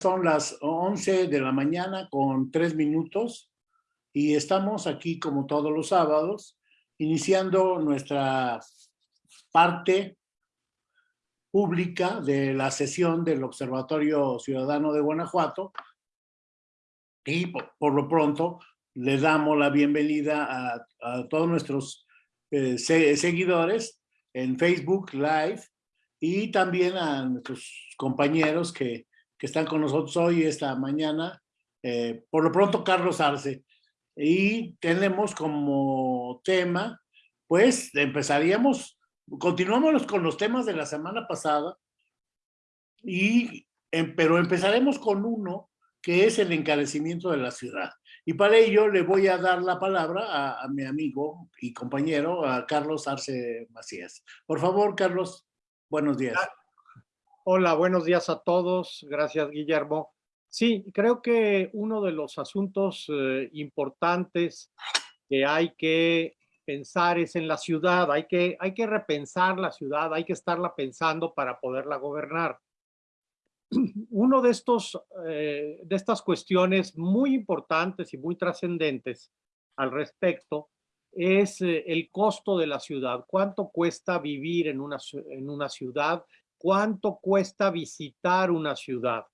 Son las 11 de la mañana con tres minutos y estamos aquí como todos los sábados iniciando nuestra parte pública de la sesión del Observatorio Ciudadano de Guanajuato. Y por, lo pronto le damos la bienvenida a, todos nuestros eh, seguidores en Facebook Live y también a nuestros compañeros que que están con nosotros hoy, esta mañana. Eh, por lo pronto, Carlos Arce. Y tenemos como tema, pues empezaríamos, continuamos con los temas de la semana pasada, y, em, pero empezaremos con uno que es el encarecimiento de la ciudad. Y para ello le voy a dar la palabra a, a mi amigo y compañero, a Carlos Arce Macías. Por favor, Carlos, buenos días. Hola, buenos días a todos. Gracias, Guillermo. Sí, creo que uno de los asuntos eh, importantes que hay que pensar es en la ciudad. Hay que, hay que repensar la ciudad, hay que estarla pensando para poderla gobernar. Uno de, estos, eh, de estas cuestiones muy importantes y muy trascendentes al respecto es eh, el costo de la ciudad. ¿Cuánto cuesta vivir en una, en una ciudad? Cuánto cuesta visitar una ciudad.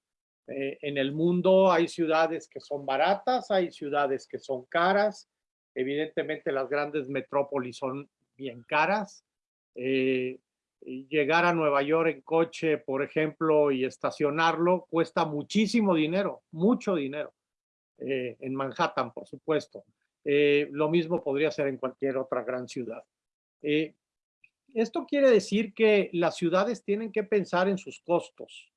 Eh, en el mundo hay ciudades que son baratas, hay ciudades que son caras. Evidentemente las grandes metrópolis son bien caras. Eh, llegar a Nueva York en coche, por ejemplo, y estacionarlo cuesta muchísimo dinero, mucho dinero. Eh, en Manhattan, por supuesto. lo mismo podría ser en cualquier otra gran ciudad. Esto quiere decir que las ciudades tienen que pensar en sus costos.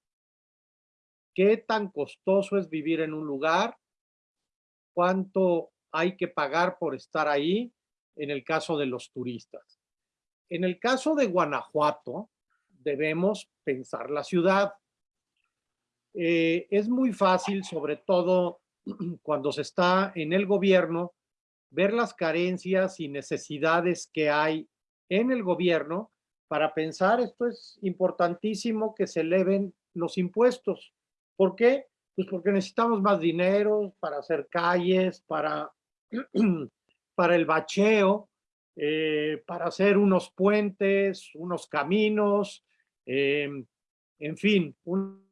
¿Qué tan costoso es vivir en un lugar? ¿Cuánto hay que pagar por estar ahí en el caso de los turistas? En el caso de Guanajuato, debemos pensar la ciudad. Eh, es muy fácil, sobre todo cuando se está en el gobierno, ver las carencias y necesidades que hay en el gobierno para pensar, esto es importantísimo, que se eleven los impuestos. ¿Por qué? Pues porque necesitamos más dinero para hacer calles, para, para el bacheo, eh, para hacer unos puentes, unos caminos, em, en fin, un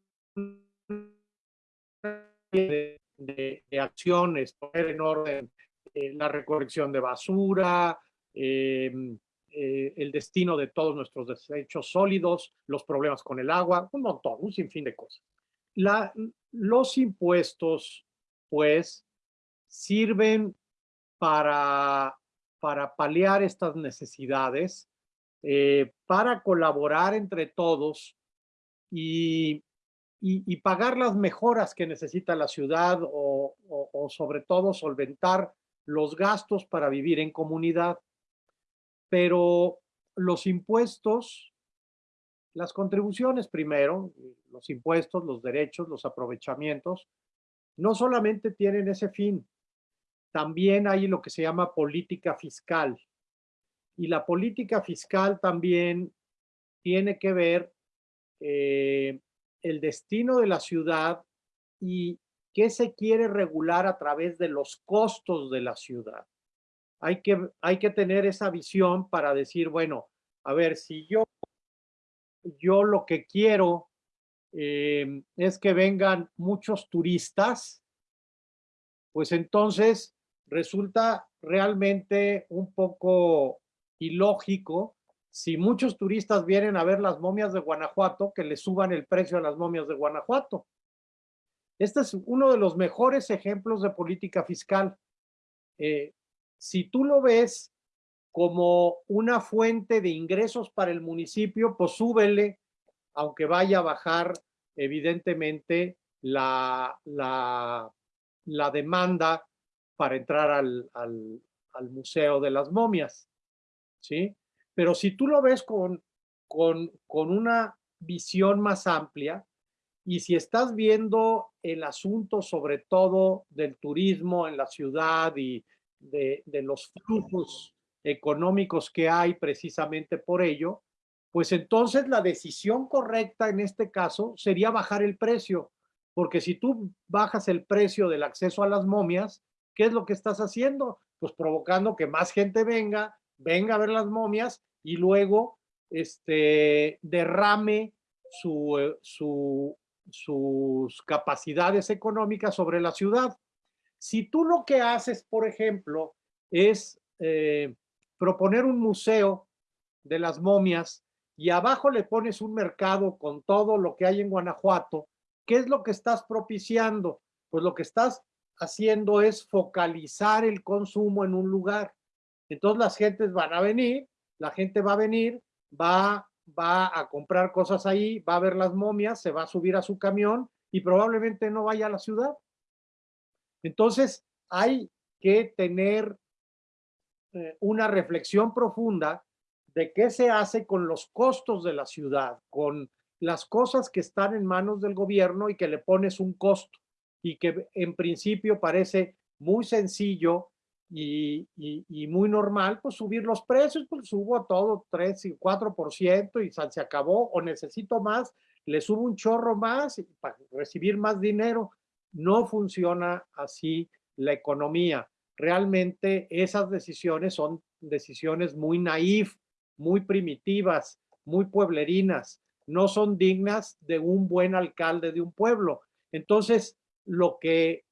de, de, acciones, poner en orden eh, la recolección de basura, eh, el destino de todos nuestros desechos sólidos, los problemas con el agua, un montón, un sinfín de cosas. Los impuestos, pues, sirven para, para paliar estas necesidades, eh, para colaborar entre todos y, y, pagar las mejoras que necesita la ciudad o, o sobre todo solventar los gastos para vivir en comunidad pero los impuestos, las contribuciones primero, los impuestos, los derechos, los aprovechamientos, no solamente tienen ese fin, también hay lo que se llama política fiscal. Y la política fiscal también tiene que ver eh, el destino de la ciudad y qué se quiere regular a través de los costos de la ciudad hay que, hay que tener esa visión para decir, bueno, a ver, si yo, yo lo que quiero eh, es que vengan muchos turistas, pues entonces resulta realmente un poco ilógico si muchos turistas vienen a ver las momias de Guanajuato, que le suban el precio a las momias de Guanajuato. Este es uno de los mejores ejemplos de política fiscal. Eh, si tú lo ves como una fuente de ingresos para el municipio, pues súbele, aunque vaya a bajar evidentemente la, la, demanda para entrar al, al, al, Museo de las Momias, ¿sí? Pero si tú lo ves con, con, con una visión más amplia, y si estás viendo el asunto sobre todo del turismo en la ciudad y de, los flujos económicos que hay precisamente por ello, pues entonces la decisión correcta en este caso sería bajar el precio, porque si tú bajas el precio del acceso a las momias, ¿qué es lo que estás haciendo? Pues provocando que más gente venga, venga a ver las momias y luego este, derrame su, eh, su, sus capacidades económicas sobre la ciudad. Si tú lo que haces, por ejemplo, es eh, proponer un museo de las momias y abajo le pones un mercado con todo lo que hay en Guanajuato, ¿qué es lo que estás propiciando? Pues lo que estás haciendo es focalizar el consumo en un lugar. Entonces las gentes van a venir, la gente va a venir, va, va a comprar cosas ahí, va a ver las momias, se va a subir a su camión y probablemente no vaya a la ciudad. Entonces hay que tener eh, una reflexión profunda de qué se hace con los costos de la ciudad, con las cosas que están en manos del gobierno y que le pones un costo y que en principio parece muy sencillo y, muy normal, pues subir los precios, pues subo todo 3 y 4% y se acabó o necesito más, le subo un chorro más para recibir más dinero. No funciona así la economía. Realmente esas decisiones son decisiones muy naif, muy primitivas, muy pueblerinas, no son dignas de un buen alcalde de un pueblo. Entonces, lo que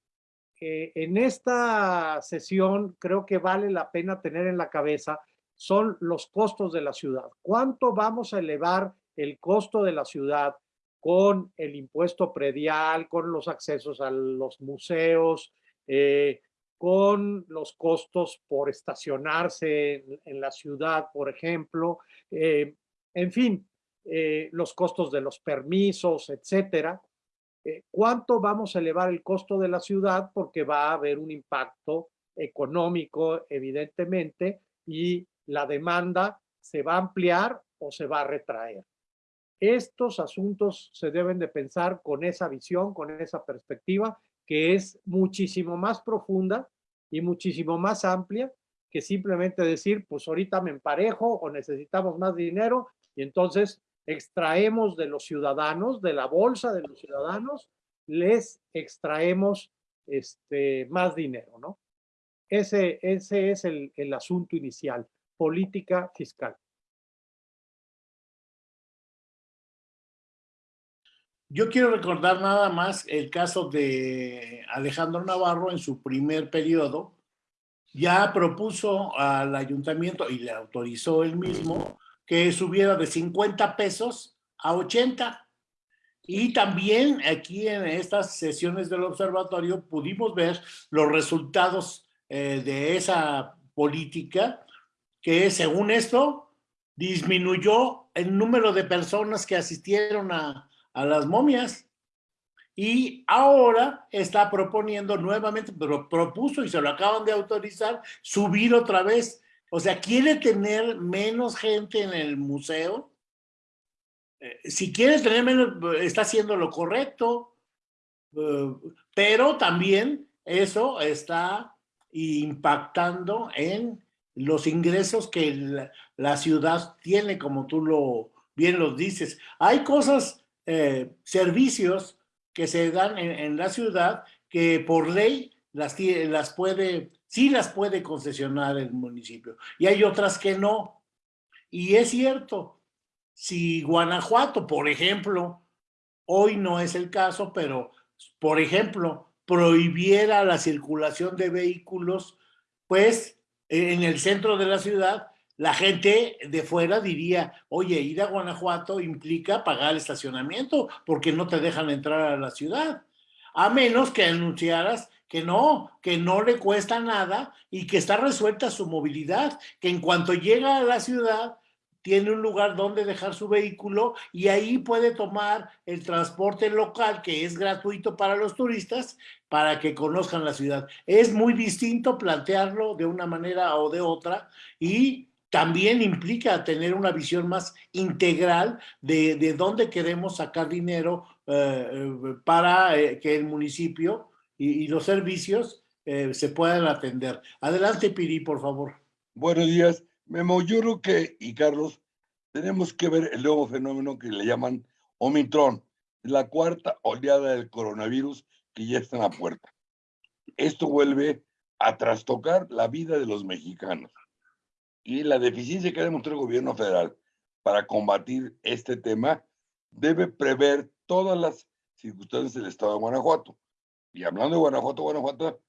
eh, en esta sesión creo que vale la pena tener en la cabeza son los costos de la ciudad. ¿Cuánto vamos a elevar el costo de la ciudad con el impuesto predial, con los accesos a los museos, eh, con los costos por estacionarse en, la ciudad, por ejemplo, eh, en fin, eh, los costos de los permisos, etcétera. ¿Cuánto vamos a elevar el costo de la ciudad? Porque va a haber un impacto económico, evidentemente, y la demanda se va a ampliar o se va a retraer. Estos asuntos se deben de pensar con esa visión, con esa perspectiva, que es muchísimo más profunda y muchísimo más amplia que simplemente decir, pues ahorita me emparejo o necesitamos más dinero y entonces extraemos de los ciudadanos, de la bolsa de los ciudadanos, les extraemos este, más dinero, ¿no? Ese, ese es el, el asunto inicial, política fiscal. Yo quiero recordar nada más el caso de Alejandro Navarro en su primer periodo. Ya propuso al ayuntamiento y le autorizó él mismo que subiera de 50 pesos a 80. Y también aquí en estas sesiones del observatorio pudimos ver los resultados eh, de esa política que según esto disminuyó el número de personas que asistieron a, a las momias. Y ahora está proponiendo nuevamente, pero propuso y se lo acaban de autorizar, subir otra vez. O sea, quiere tener menos gente en el museo. Eh, si quiere tener menos, está haciendo lo correcto. Eh, pero también eso está impactando en los ingresos que la, la ciudad tiene, como tú lo bien lo dices. Hay cosas eh, servicios que se dan en, la ciudad que por ley las, las puede, sí las puede concesionar el municipio y hay otras que no. Y es cierto, si Guanajuato, por ejemplo, hoy no es el caso, pero por ejemplo, prohibiera la circulación de vehículos, pues en el centro de la ciudad, la gente de fuera diría, oye, ir a Guanajuato implica pagar el estacionamiento porque no te dejan entrar a la ciudad. A menos que anunciaras que no, que no le cuesta nada y que está resuelta su movilidad, que en cuanto llega a la ciudad tiene un lugar donde dejar su vehículo y ahí puede tomar el transporte local que es gratuito para los turistas para que conozcan la ciudad. Es muy distinto plantearlo de una manera o de otra y también implica tener una visión más integral de, de dónde queremos sacar dinero eh, eh, para eh, que el municipio y, los servicios se puedan atender. Adelante, Piri, por favor. Buenos días. Memo, yo creo que, y Carlos, tenemos que ver el nuevo fenómeno que le llaman Omicron. la cuarta oleada del coronavirus que ya está en la puerta. Esto vuelve a trastocar la vida de los mexicanos. Y la deficiencia que ha demostrado el gobierno federal para combatir este tema debe prever todas las circunstancias del estado de Guanajuato. Y hablando de Guanajuato, Guanajuato,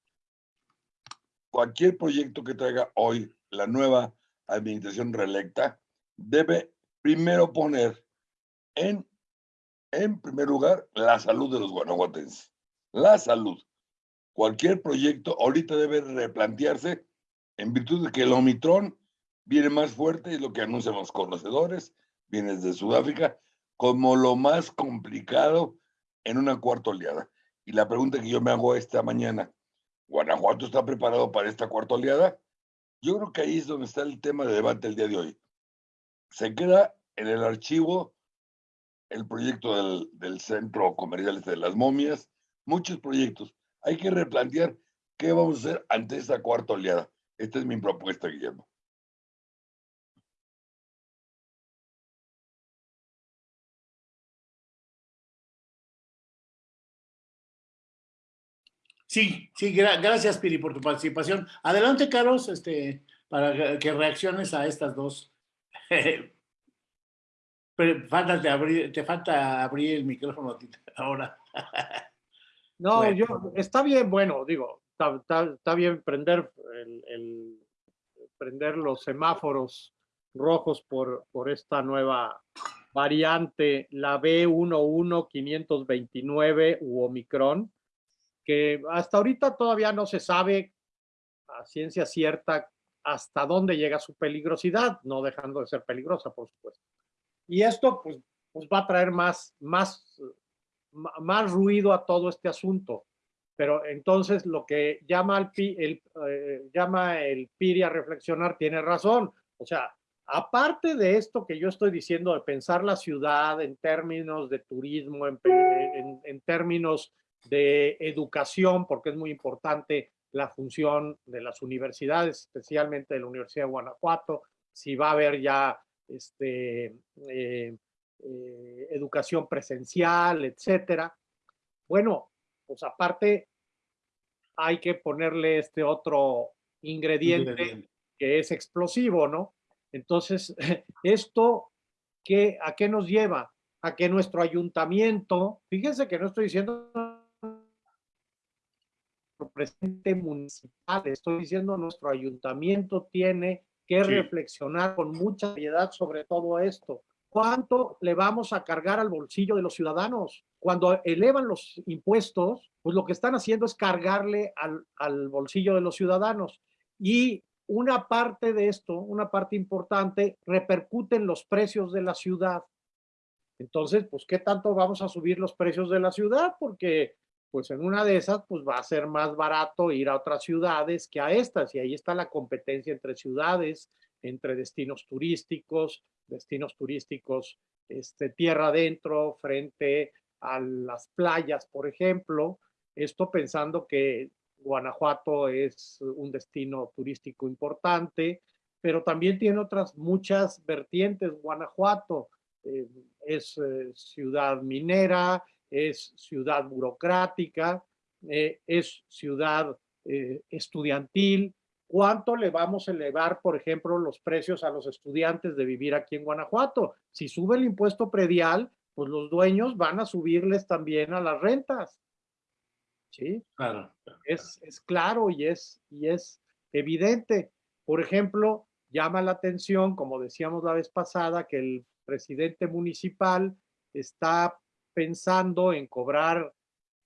cualquier proyecto que traiga hoy la nueva administración reelecta debe primero poner en, en primer lugar la salud de los guanajuatenses. La salud. Cualquier proyecto ahorita debe replantearse en virtud de que el Omicron viene más fuerte, y lo que anuncian los conocedores, viene desde Sudáfrica, como lo más complicado en una cuarta oleada. Y la pregunta que yo me hago esta mañana, ¿Guanajuato está preparado para esta cuarta oleada? Yo creo que ahí es donde está el tema de debate el día de hoy. Se queda en el archivo el proyecto del, del Centro Comercial este de las Momias, muchos proyectos. Hay que replantear qué vamos a hacer ante esta cuarta oleada. Esta es mi propuesta, Guillermo. Sí, sí, gracias, Piri, por tu participación. Adelante, Carlos, este, para que reacciones a estas dos. falta de abrir, te falta abrir el micrófono ahora. no, yo, está bien, bueno, digo, está, bien prender, el, prender los semáforos rojos por, por esta nueva variante, la B11529 u Omicron que hasta ahorita todavía no se sabe a ciencia cierta hasta dónde llega su peligrosidad, no dejando de ser peligrosa, por supuesto. Y esto pues, pues va a traer más, más, más ruido a todo este asunto. Pero entonces lo que llama, al, el, eh, llama el PIRI a reflexionar tiene razón. O sea, aparte de esto que yo estoy diciendo de pensar la ciudad en términos de turismo, en, en, en términos de educación, porque es muy importante la función de las universidades, especialmente de la Universidad de Guanajuato, si va a haber ya este, eh, eh, educación presencial, etcétera. Bueno, pues aparte hay que ponerle este otro ingrediente, que es explosivo, ¿no? Entonces, esto, ¿qué, ¿a qué nos lleva? A que nuestro ayuntamiento, fíjense que no estoy diciendo presidente municipal, estoy diciendo nuestro ayuntamiento tiene que reflexionar con mucha seriedad sobre todo esto. ¿Cuánto le vamos a cargar al bolsillo de los ciudadanos? Cuando elevan los impuestos, pues lo que están haciendo es cargarle al, al bolsillo de los ciudadanos. Y una parte de esto, una parte importante, repercute en los precios de la ciudad. Entonces, pues, ¿qué tanto vamos a subir los precios de la ciudad? Porque pues en una de esas, pues va a ser más barato ir a otras ciudades que a estas. Y ahí está la competencia entre ciudades, entre destinos turísticos, destinos turísticos, este, tierra adentro, frente a las playas, por ejemplo. Esto pensando que Guanajuato es un destino turístico importante, pero también tiene otras muchas vertientes. Guanajuato eh, es eh, ciudad minera, es ciudad burocrática, eh, es ciudad eh, estudiantil. ¿Cuánto le vamos a elevar, por ejemplo, los precios a los estudiantes de vivir aquí en Guanajuato? Si sube el impuesto predial, pues los dueños van a subirles también a las rentas. ¿Sí? Claro. Es, es claro y es, y es evidente. Por ejemplo, llama la atención, como decíamos la vez pasada, que el presidente municipal está pensando en cobrar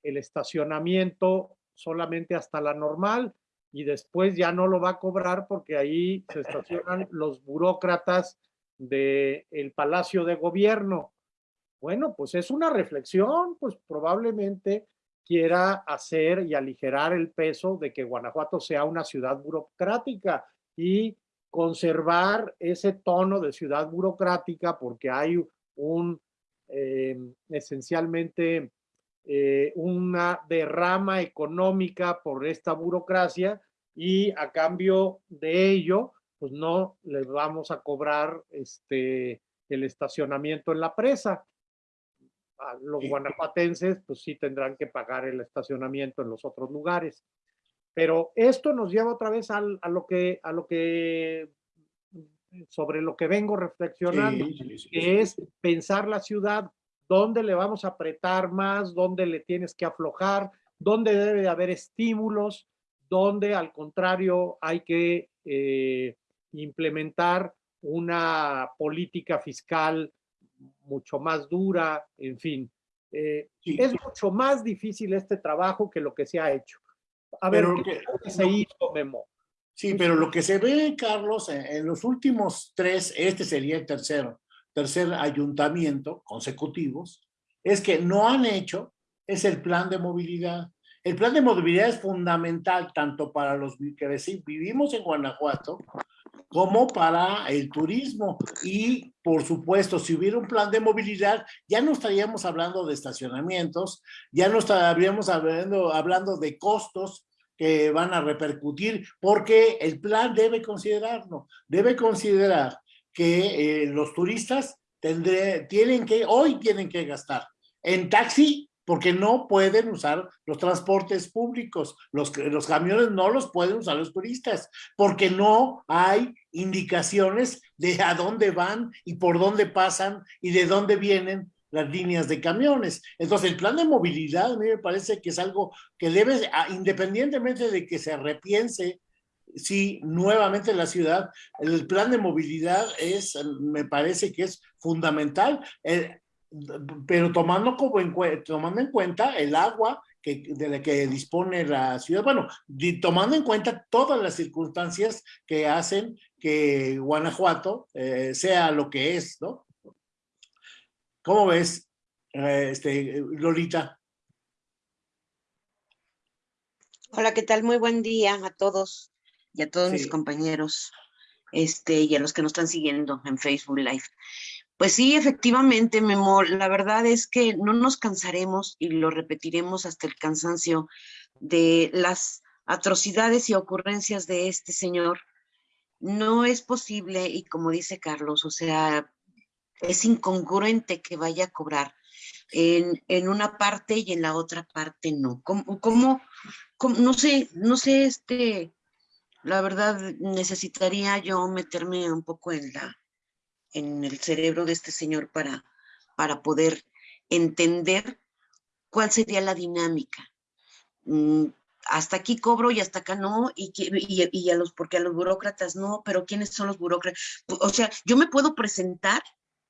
el estacionamiento solamente hasta la normal y después ya no lo va a cobrar porque ahí se estacionan los burócratas del el Palacio de Gobierno. Bueno, pues es una reflexión, pues probablemente quiera hacer y aligerar el peso de que Guanajuato sea una ciudad burocrática y conservar ese tono de ciudad burocrática porque hay un esencialmente eh, una derrama económica por esta burocracia y a cambio de ello, pues no les vamos a cobrar este, el estacionamiento en la presa. a los guanajuatenses, pues sí tendrán que pagar el estacionamiento en los otros lugares. Pero esto nos lleva otra vez a lo que, a lo que, sobre lo que vengo reflexionando, que es pensar la ciudad, dónde le vamos a apretar más, dónde le tienes que aflojar, dónde debe haber estímulos, dónde al contrario hay que eh, implementar una política fiscal mucho más dura, en fin. Eh, es mucho más difícil este trabajo que lo que se ha hecho. A ver, ¿qué se hizo, Memo? Sí, pero lo que se ve, Carlos, en, los últimos tres, este sería el tercero, tercer ayuntamiento consecutivos, es que no han hecho, es el plan de movilidad. El plan de movilidad es fundamental tanto para los que vivimos en Guanajuato como para el turismo. Y, por supuesto, si hubiera un plan de movilidad, ya no estaríamos hablando de estacionamientos, ya no estaríamos hablando, hablando de costos que van a repercutir, porque el plan debe considerarlo, debe considerar que eh, los turistas tendré, tienen que, hoy tienen que gastar en taxi porque no pueden usar los transportes públicos, los, los camiones no los pueden usar los turistas, porque no hay indicaciones de a dónde van y por dónde pasan y de dónde vienen las líneas de camiones. Entonces, el plan de movilidad a mí me parece que es algo que debe, independientemente de que se repiense si nuevamente la ciudad, el plan de movilidad es, me parece que es fundamental. Eh, pero tomando, como en, tomando en cuenta el agua que, de la que dispone la ciudad, bueno, tomando en cuenta todas las circunstancias que hacen que Guanajuato eh, sea lo que es, ¿no? ¿Cómo ves, eh, este, Lolita? Hola, ¿qué tal? Muy buen día a todos y a todos mis compañeros este, y a los que nos están siguiendo en Facebook Live. Pues sí, efectivamente, Memo, la verdad es que no nos cansaremos y lo repetiremos hasta el cansancio de las atrocidades y ocurrencias de este señor. No es posible, y como dice Carlos, o sea, es incongruente que vaya a cobrar en, en una parte y en la otra parte no. ¿Cómo, no sé, no sé, este, la verdad necesitaría yo meterme un poco en la, en el cerebro de este señor para, para poder entender cuál sería la dinámica. Mm, hasta aquí cobro y hasta acá no, y, y, a los, porque a los burócratas no, pero ¿quiénes son los burócratas? O sea, yo me puedo presentar,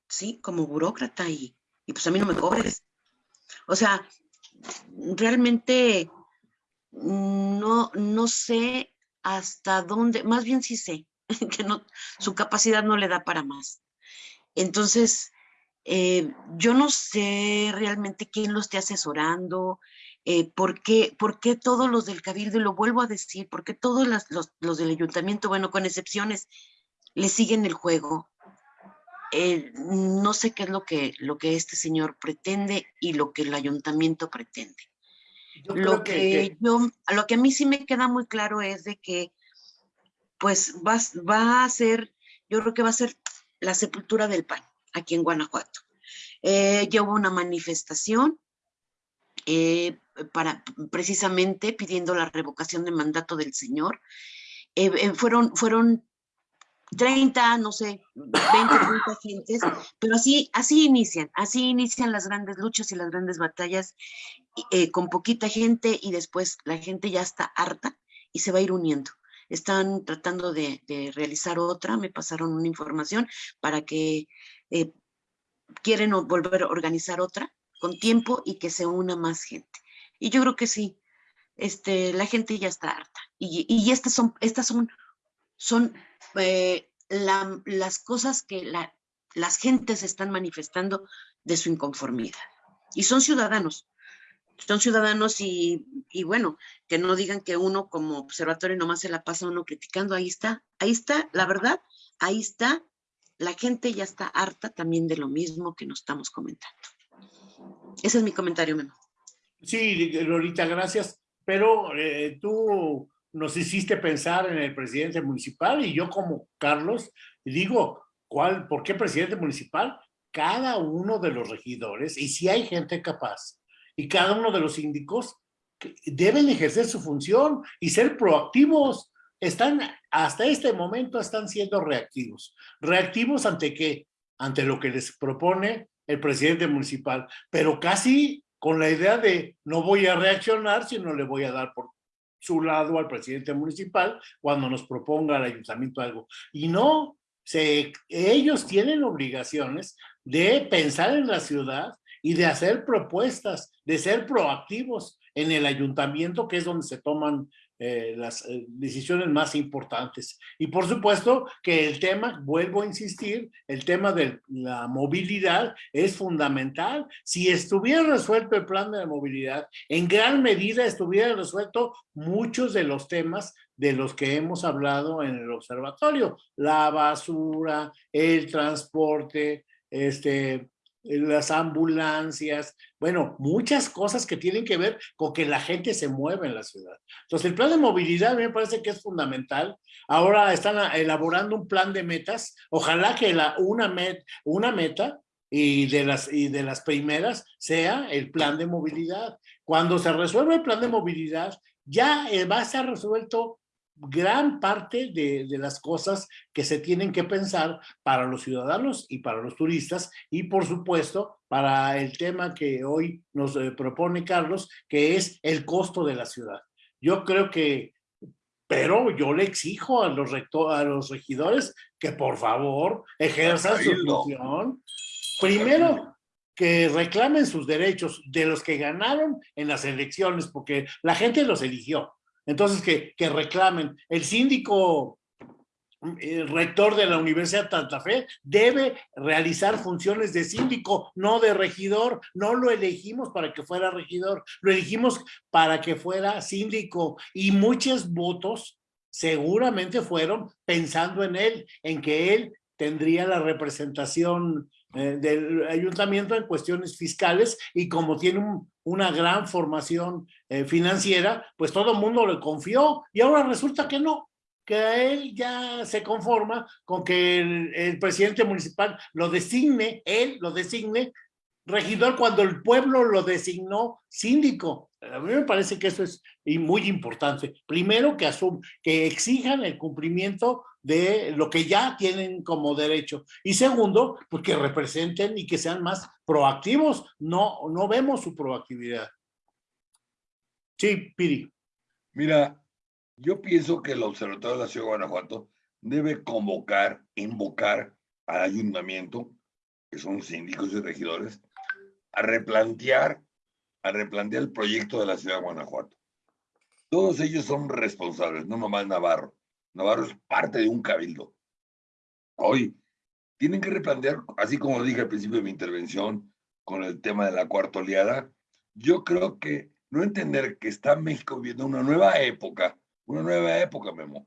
sí, como burócrata y, y pues a mí no me cobres. O sea, realmente no, no sé hasta dónde, más bien sí sé, que no, su capacidad no le da para más. Entonces, eh, yo no sé realmente quién lo esté asesorando, eh, por, qué, por, qué, todos los del Cabildo, y lo vuelvo a decir, por qué todos los, del ayuntamiento, bueno, con excepciones, le siguen el juego. Eh, no sé qué es lo que, lo que este señor pretende y lo que el ayuntamiento pretende. lo que, yo, lo que a mí sí me queda muy claro es de que, pues, va, va a ser, yo creo que va a ser la sepultura del PAN aquí en Guanajuato. Eh, ya hubo una manifestación eh, para precisamente pidiendo la revocación de mandato del señor. Eh, fueron, fueron 30, no sé, 20, 30 gentes, pero así, así inician, así inician las grandes luchas y las grandes batallas con poquita gente y después la gente ya está harta y se va a ir uniendo están tratando de, realizar otra, me pasaron una información para que eh, quieren volver a organizar otra con tiempo y que se una más gente. Y yo creo que sí, este, la gente ya está harta. Y, estas son, estas son, son eh, las cosas que la, las gentes están manifestando de su inconformidad. Y son ciudadanos, son ciudadanos y, bueno, que no digan que uno como observatorio nomás se la pasa uno criticando, ahí está, ahí está, la verdad, ahí está, la gente ya está harta también de lo mismo que nos estamos comentando. Ese es mi comentario, Memo. Sí, Lolita, gracias, pero eh, tú nos hiciste pensar en el presidente municipal y yo como Carlos digo, ¿cuál, ¿por qué presidente municipal? cada uno de los regidores, y si hay gente capaz, y cada uno de los síndicos deben ejercer su función y ser proactivos. Están, hasta este momento están siendo reactivos. ¿Reactivos ante qué? Ante lo que les propone el presidente municipal, pero casi con la idea de no voy a reaccionar, sino le voy a dar por su lado al presidente municipal cuando nos proponga el ayuntamiento algo. Y no, se, ellos tienen obligaciones de pensar en la ciudad y de hacer propuestas, de ser proactivos en el ayuntamiento, que es donde se toman eh, las eh, decisiones más importantes. Y por supuesto que el tema, vuelvo a insistir, el tema de la movilidad es fundamental. Si estuviera resuelto el plan de movilidad, en gran medida estuviera resuelto muchos de los temas de los que hemos hablado en el observatorio. La basura, el transporte, este, las ambulancias, bueno, muchas cosas que tienen que ver con que la gente se mueve en la ciudad. Entonces, el plan de movilidad me parece que es fundamental. Ahora están elaborando un plan de metas. Ojalá que la, una, met, una meta y de, las, y de las primeras sea el plan de movilidad. Cuando se resuelva el plan de movilidad, ya eh, va a estar resuelto gran parte de, las cosas que se tienen que pensar para los ciudadanos y para los turistas y por supuesto para el tema que hoy nos eh, propone Carlos, que es el costo de la ciudad. Yo creo que, pero yo le exijo a los, a los regidores que por favor ejerzan su función. Primero, que reclamen sus derechos de los que ganaron en las elecciones, porque la gente los eligió. Entonces, que, reclamen. El síndico el rector de la Universidad de Santa Fe debe realizar funciones de síndico, no de regidor. No lo elegimos para que fuera regidor, lo elegimos para que fuera síndico. Y muchos votos seguramente fueron pensando en él, en que él tendría la representación eh, del ayuntamiento en cuestiones fiscales y como tiene una gran formación eh, financiera, pues todo el mundo le confió y ahora resulta que no, que él ya se conforma con que el, el presidente municipal lo designe, él lo designe regidor cuando el pueblo lo designó síndico. A mí me parece que eso es muy importante. Primero, que, asum que exijan el cumplimiento de lo que ya tienen como derecho. Y segundo, pues que representen y que sean más proactivos. No, no vemos su proactividad. Sí, Piri. Mira, yo pienso que el Observatorio de la Ciudad de Guanajuato debe convocar, invocar al ayuntamiento, que son síndicos y regidores, a replantear, a replantear el proyecto de la ciudad de Guanajuato. Todos ellos son responsables, no nomás Navarro. Navarro es parte de un cabildo. Hoy tienen que replantear, así como dije al principio de mi intervención con el tema de la cuarta oleada, yo creo que no entender que está México viviendo una nueva época, una nueva época, Memo.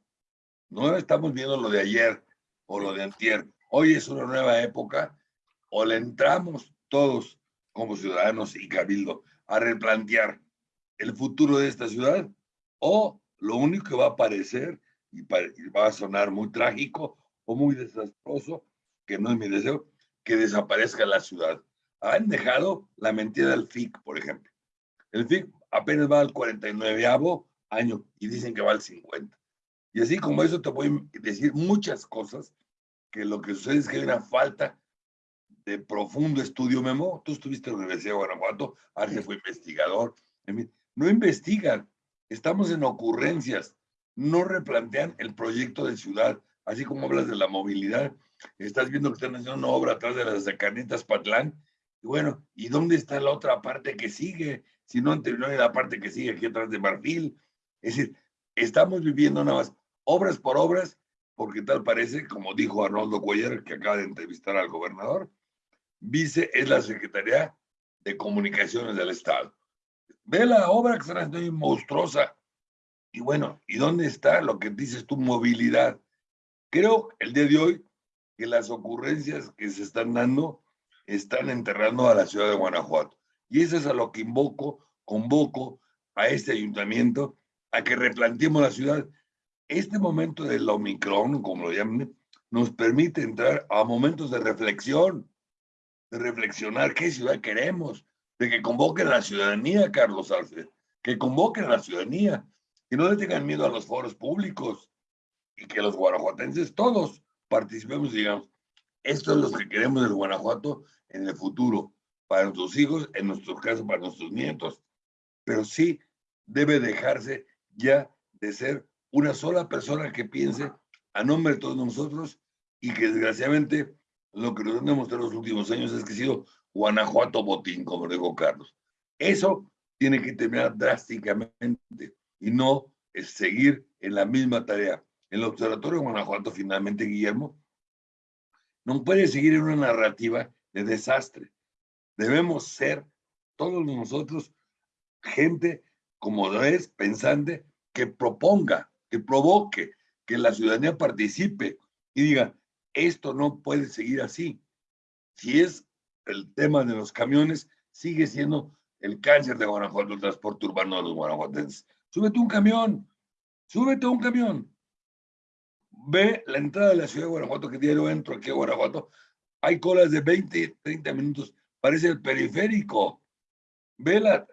No estamos viendo lo de ayer o lo de antier. Hoy es una nueva época o le entramos todos como ciudadanos y cabildo a replantear el futuro de esta ciudad o lo único que va a aparecer y, va a sonar muy trágico o muy desastroso, que no es mi deseo, que desaparezca la ciudad. Han dejado la mentira del FIC, por ejemplo. El FIC apenas va al 49 año y dicen que va al 50. Y así como eso te voy a decir muchas cosas, que lo que sucede es que hay una falta de profundo estudio, Memo. Tú estuviste en la Universidad de Guanajuato, Arce fue investigador. No investigan, estamos en ocurrencias, no replantean el proyecto de ciudad, así como hablas de la movilidad. Estás viendo que están haciendo una obra atrás de las Carnitas Patlán. Bueno, ¿y dónde está la otra parte que sigue? Si no han terminado la parte que sigue aquí atrás de Marfil. Es decir, estamos viviendo nada más obras por obras, porque tal parece, como dijo Arnoldo Cuellar, que acaba de entrevistar al gobernador, Vice es la Secretaría de Comunicaciones del Estado. Ve la obra que está haciendo monstruosa. Y bueno, ¿y dónde está lo que dices tu movilidad? Creo el día de hoy que las ocurrencias que se están dando están enterrando a la ciudad de Guanajuato. Y eso es a lo que invoco, convoco a este ayuntamiento a que replanteemos la ciudad. Este momento del Omicron, como lo llaman, nos permite entrar a momentos de reflexión de reflexionar qué ciudad queremos, de que convoquen a la ciudadanía, Carlos Arce, que convoquen a la ciudadanía, que no le tengan miedo a los foros públicos y que los guanajuatenses todos participemos y digamos, esto es lo que queremos del Guanajuato en el futuro, para nuestros hijos, en nuestro caso para nuestros nietos, pero sí debe dejarse ya de ser una sola persona que piense a nombre de todos nosotros y que desgraciadamente lo que nos han demostrado los últimos años es que ha sido Guanajuato botín, como dijo Carlos. Eso tiene que terminar drásticamente y no es seguir en la misma tarea. El Observatorio de Guanajuato, finalmente, Guillermo, no puede seguir en una narrativa de desastre. Debemos ser todos nosotros gente como es pensante que proponga, que provoque, que la ciudadanía participe y diga, esto no puede seguir así. Si es el tema de los camiones, sigue siendo el cáncer de Guanajuato, el transporte urbano de los guanajuatenses. Súbete un camión, súbete un camión. Ve la entrada de la ciudad de Guanajuato, que diario entro aquí a Guanajuato, hay colas de 20, 30 minutos, parece el periférico. Ve la,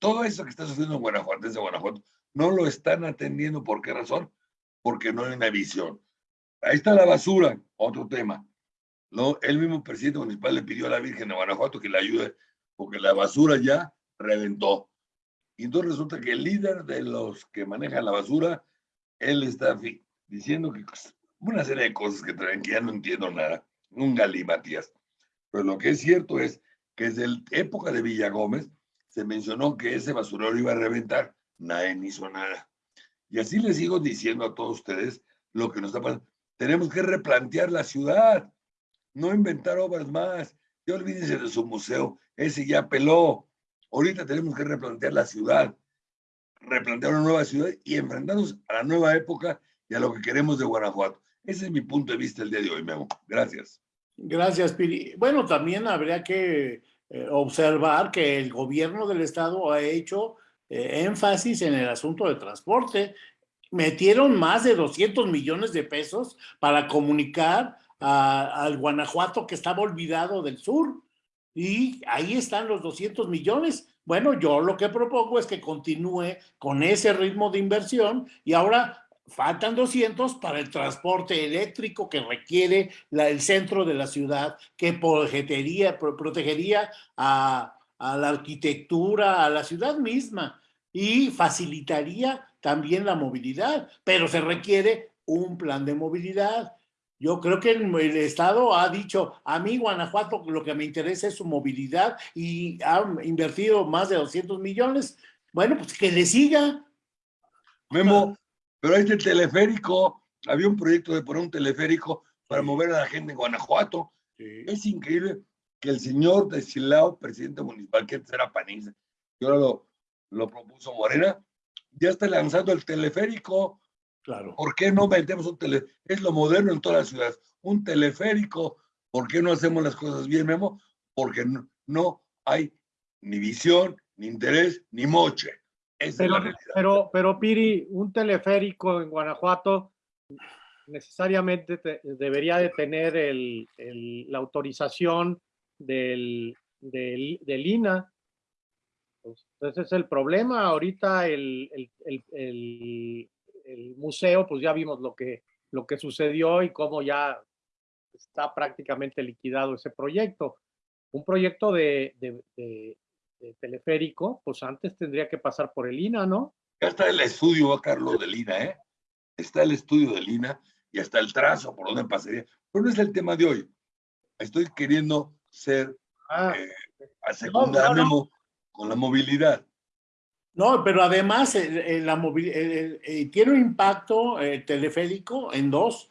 todo eso que está sucediendo en Guanajuato, desde Guanajuato, no lo están atendiendo. ¿Por qué razón? Porque no hay una visión. Ahí está la basura, otro tema. ¿no? El mismo presidente municipal le pidió a la Virgen de Guanajuato que le ayude porque la basura ya reventó. Y entonces resulta que el líder de los que manejan la basura, él está diciendo que pues, una serie de cosas que traen que ya no entiendo nada, un galimatías. Pero lo que es cierto es que desde la época de Villagómez se mencionó que ese basurero iba a reventar, nadie hizo nada. Y así les sigo diciendo a todos ustedes lo que nos está pasando. Tenemos que replantear la ciudad, no inventar obras más. Ya olvídense de su museo, ese ya peló. Ahorita tenemos que replantear la ciudad, replantear una nueva ciudad y enfrentarnos a la nueva época y a lo que queremos de Guanajuato. Ese es mi punto de vista el día de hoy, Memo. Gracias. Gracias, Piri. Bueno, también habría que eh, observar que el gobierno del estado ha hecho eh, énfasis en el asunto de transporte. Metieron más de 200 millones de pesos para comunicar al Guanajuato que estaba olvidado del sur. Y ahí están los 200 millones. Bueno, yo lo que propongo es que continúe con ese ritmo de inversión y ahora faltan 200 para el transporte eléctrico que requiere el centro de la ciudad, que protegería, protegería a, a la arquitectura, a la ciudad misma y facilitaría también la movilidad, pero se requiere un plan de movilidad. Yo creo que el, Estado ha dicho, a mí Guanajuato lo que me interesa es su movilidad y ha invertido más de 200 millones. Bueno, pues que le siga. Memo, pero este teleférico, había un proyecto de poner un teleférico para mover a la gente en Guanajuato. Es increíble que el señor de Silao, presidente municipal, que era panista, y ahora lo, lo propuso Morena, ya está lanzando el teleférico. Claro. ¿Por qué no metemos un teleférico? Es lo moderno en todas las ciudades. Un teleférico. ¿Por qué no hacemos las cosas bien, Memo? Porque no, no hay ni visión, ni interés, ni moche pero, pero, pero, Piri, un teleférico en Guanajuato necesariamente debería de tener el, la autorización del, del, del INA. Pues, entonces es el problema. Ahorita el, el, museo, pues ya vimos lo que, lo que sucedió y cómo ya está prácticamente liquidado ese proyecto. Un proyecto de, teleférico, pues antes tendría que pasar por el INA, ¿no? Ya está el estudio, Carlos, del INA, ¿eh? Está el estudio del INA y hasta el trazo por donde pasaría. Pero no es el tema de hoy. Estoy queriendo ser ah, eh, a secundario con la movilidad. No, pero además eh, la eh, tiene un impacto teleférico en dos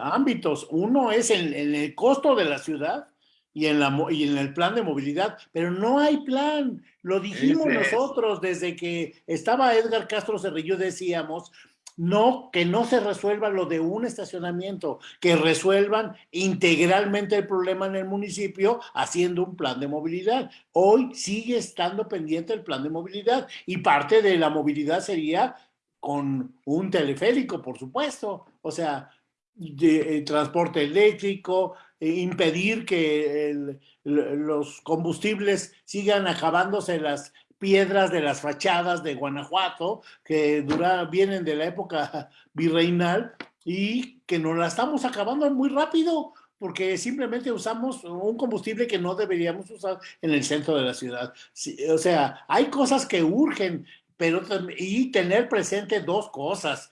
ámbitos. Uno es en, el costo de la ciudad y en, la, y en el plan de movilidad, pero no hay plan. Lo dijimos nosotros desde que estaba Edgar Castro Cerrillo, decíamos, no, que no se resuelva lo de un estacionamiento, que resuelvan integralmente el problema en el municipio haciendo un plan de movilidad. Hoy sigue estando pendiente el plan de movilidad y parte de la movilidad sería con un teleférico, por supuesto. O sea, de, eh, transporte eléctrico, eh, impedir que los combustibles sigan acabándose las piedras de las fachadas de Guanajuato, que dura, vienen de la época virreinal y que nos la estamos acabando muy rápido porque simplemente usamos un combustible que no deberíamos usar en el centro de la ciudad. Sí, o sea, hay cosas que urgen, pero y tener presente dos cosas.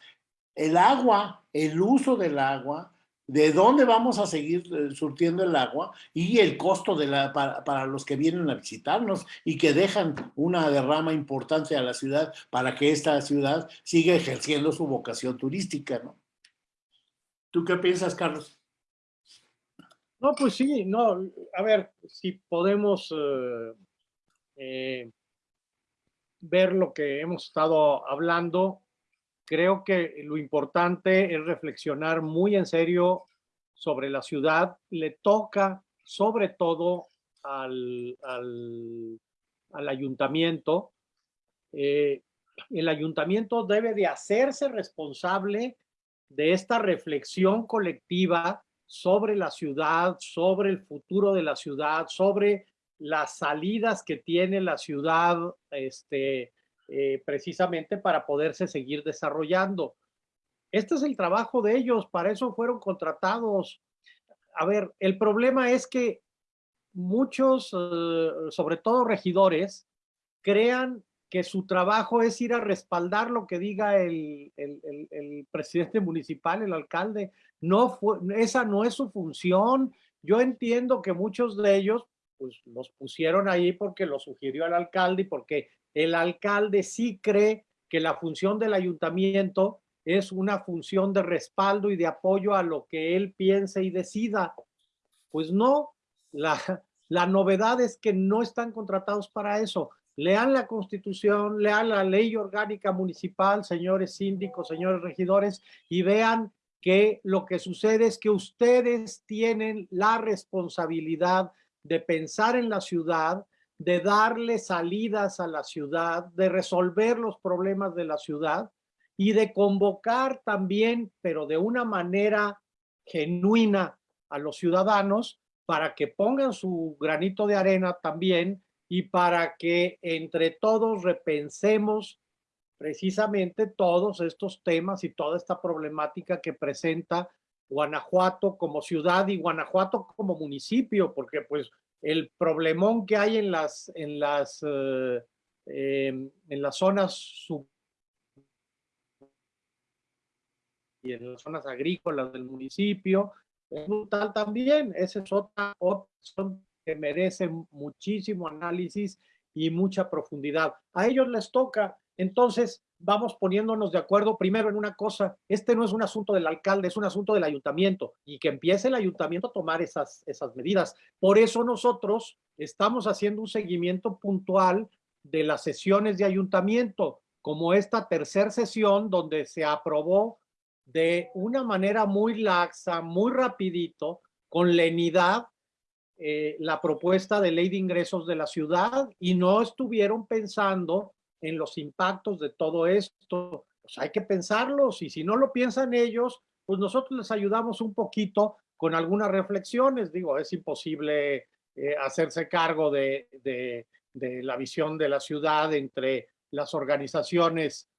El agua, el uso del agua, de dónde vamos a seguir eh, surtiendo el agua y el costo de la, para, para los que vienen a visitarnos y que dejan una derrama importante a la ciudad para que esta ciudad siga ejerciendo su vocación turística, ¿no? ¿Tú qué piensas, Carlos? No, pues sí, no, a ver, si podemos eh, eh, ver lo que hemos estado hablando, creo que lo importante es reflexionar muy en serio sobre la ciudad. Le toca sobre todo al, al, al ayuntamiento. Eh, el ayuntamiento debe de hacerse responsable de esta reflexión colectiva sobre la ciudad, sobre el futuro de la ciudad, sobre las salidas que tiene la ciudad, este, eh, precisamente para poderse seguir desarrollando. Este es el trabajo de ellos, para eso fueron contratados. A ver, el problema es que muchos, eh, sobre todo regidores, crean que su trabajo es ir a respaldar lo que diga el, el, presidente municipal, el alcalde. No fue, esa no es su función. Yo entiendo que muchos de ellos pues los pusieron ahí porque lo sugirió el alcalde y porque el alcalde sí cree que la función del ayuntamiento es una función de respaldo y de apoyo a lo que él piense y decida. Pues no, la, la novedad es que no están contratados para eso. Lean la constitución, lean la ley orgánica municipal, señores síndicos, señores regidores, y vean que lo que sucede es que ustedes tienen la responsabilidad de pensar en la ciudad, de darle salidas a la ciudad, de resolver los problemas de la ciudad y de convocar también, pero de una manera genuina a los ciudadanos para que pongan su granito de arena también y para que entre todos repensemos precisamente todos estos temas y toda esta problemática que presenta Guanajuato como ciudad y Guanajuato como municipio, porque pues el problemón que hay en las, en las, eh, eh, en las zonas sub y en las zonas agrícolas del municipio, es brutal también. Esa es otra opción que merece muchísimo análisis y mucha profundidad. A ellos les toca, entonces vamos poniéndonos de acuerdo primero en una cosa, este no es un asunto del alcalde, es un asunto del ayuntamiento y que empiece el ayuntamiento a tomar esas, esas medidas. Por eso nosotros estamos haciendo un seguimiento puntual de las sesiones de ayuntamiento, como esta tercera sesión donde se aprobó de una manera muy laxa, muy rapidito, con lenidad, eh, la propuesta de ley de ingresos de la ciudad y no estuvieron pensando en los impactos de todo esto. Pues hay que pensarlos y si no lo piensan ellos, pues nosotros les ayudamos un poquito con algunas reflexiones. Digo, es imposible eh, hacerse cargo de, de, la visión de la ciudad entre las organizaciones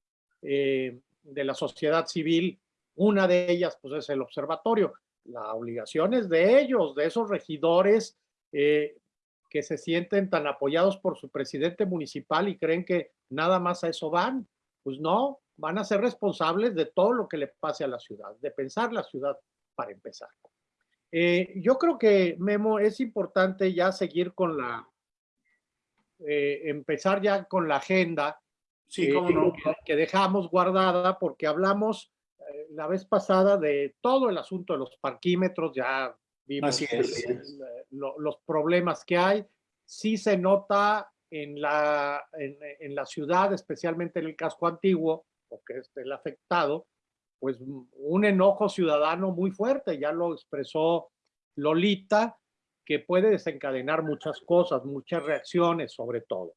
eh, de la sociedad civil. Una de ellas, pues, es el observatorio. La obligación es de ellos, de esos regidores eh, que se sienten tan apoyados por su presidente municipal y creen que nada más a eso van. Pues no, van a ser responsables de todo lo que le pase a la ciudad, de pensar la ciudad para empezar. Eh, yo creo que, Memo, es importante ya seguir con la, eh, empezar ya con la agenda sí, cómo no. que, que, dejamos guardada porque hablamos eh, la vez pasada de todo el asunto de los parquímetros, ya vimos Así es. lo, los problemas que hay. Sí se nota en la, en, en, la ciudad, especialmente en el casco antiguo, porque es el afectado, pues un enojo ciudadano muy fuerte, ya lo expresó Lolita, que puede desencadenar muchas cosas, muchas reacciones sobre todo.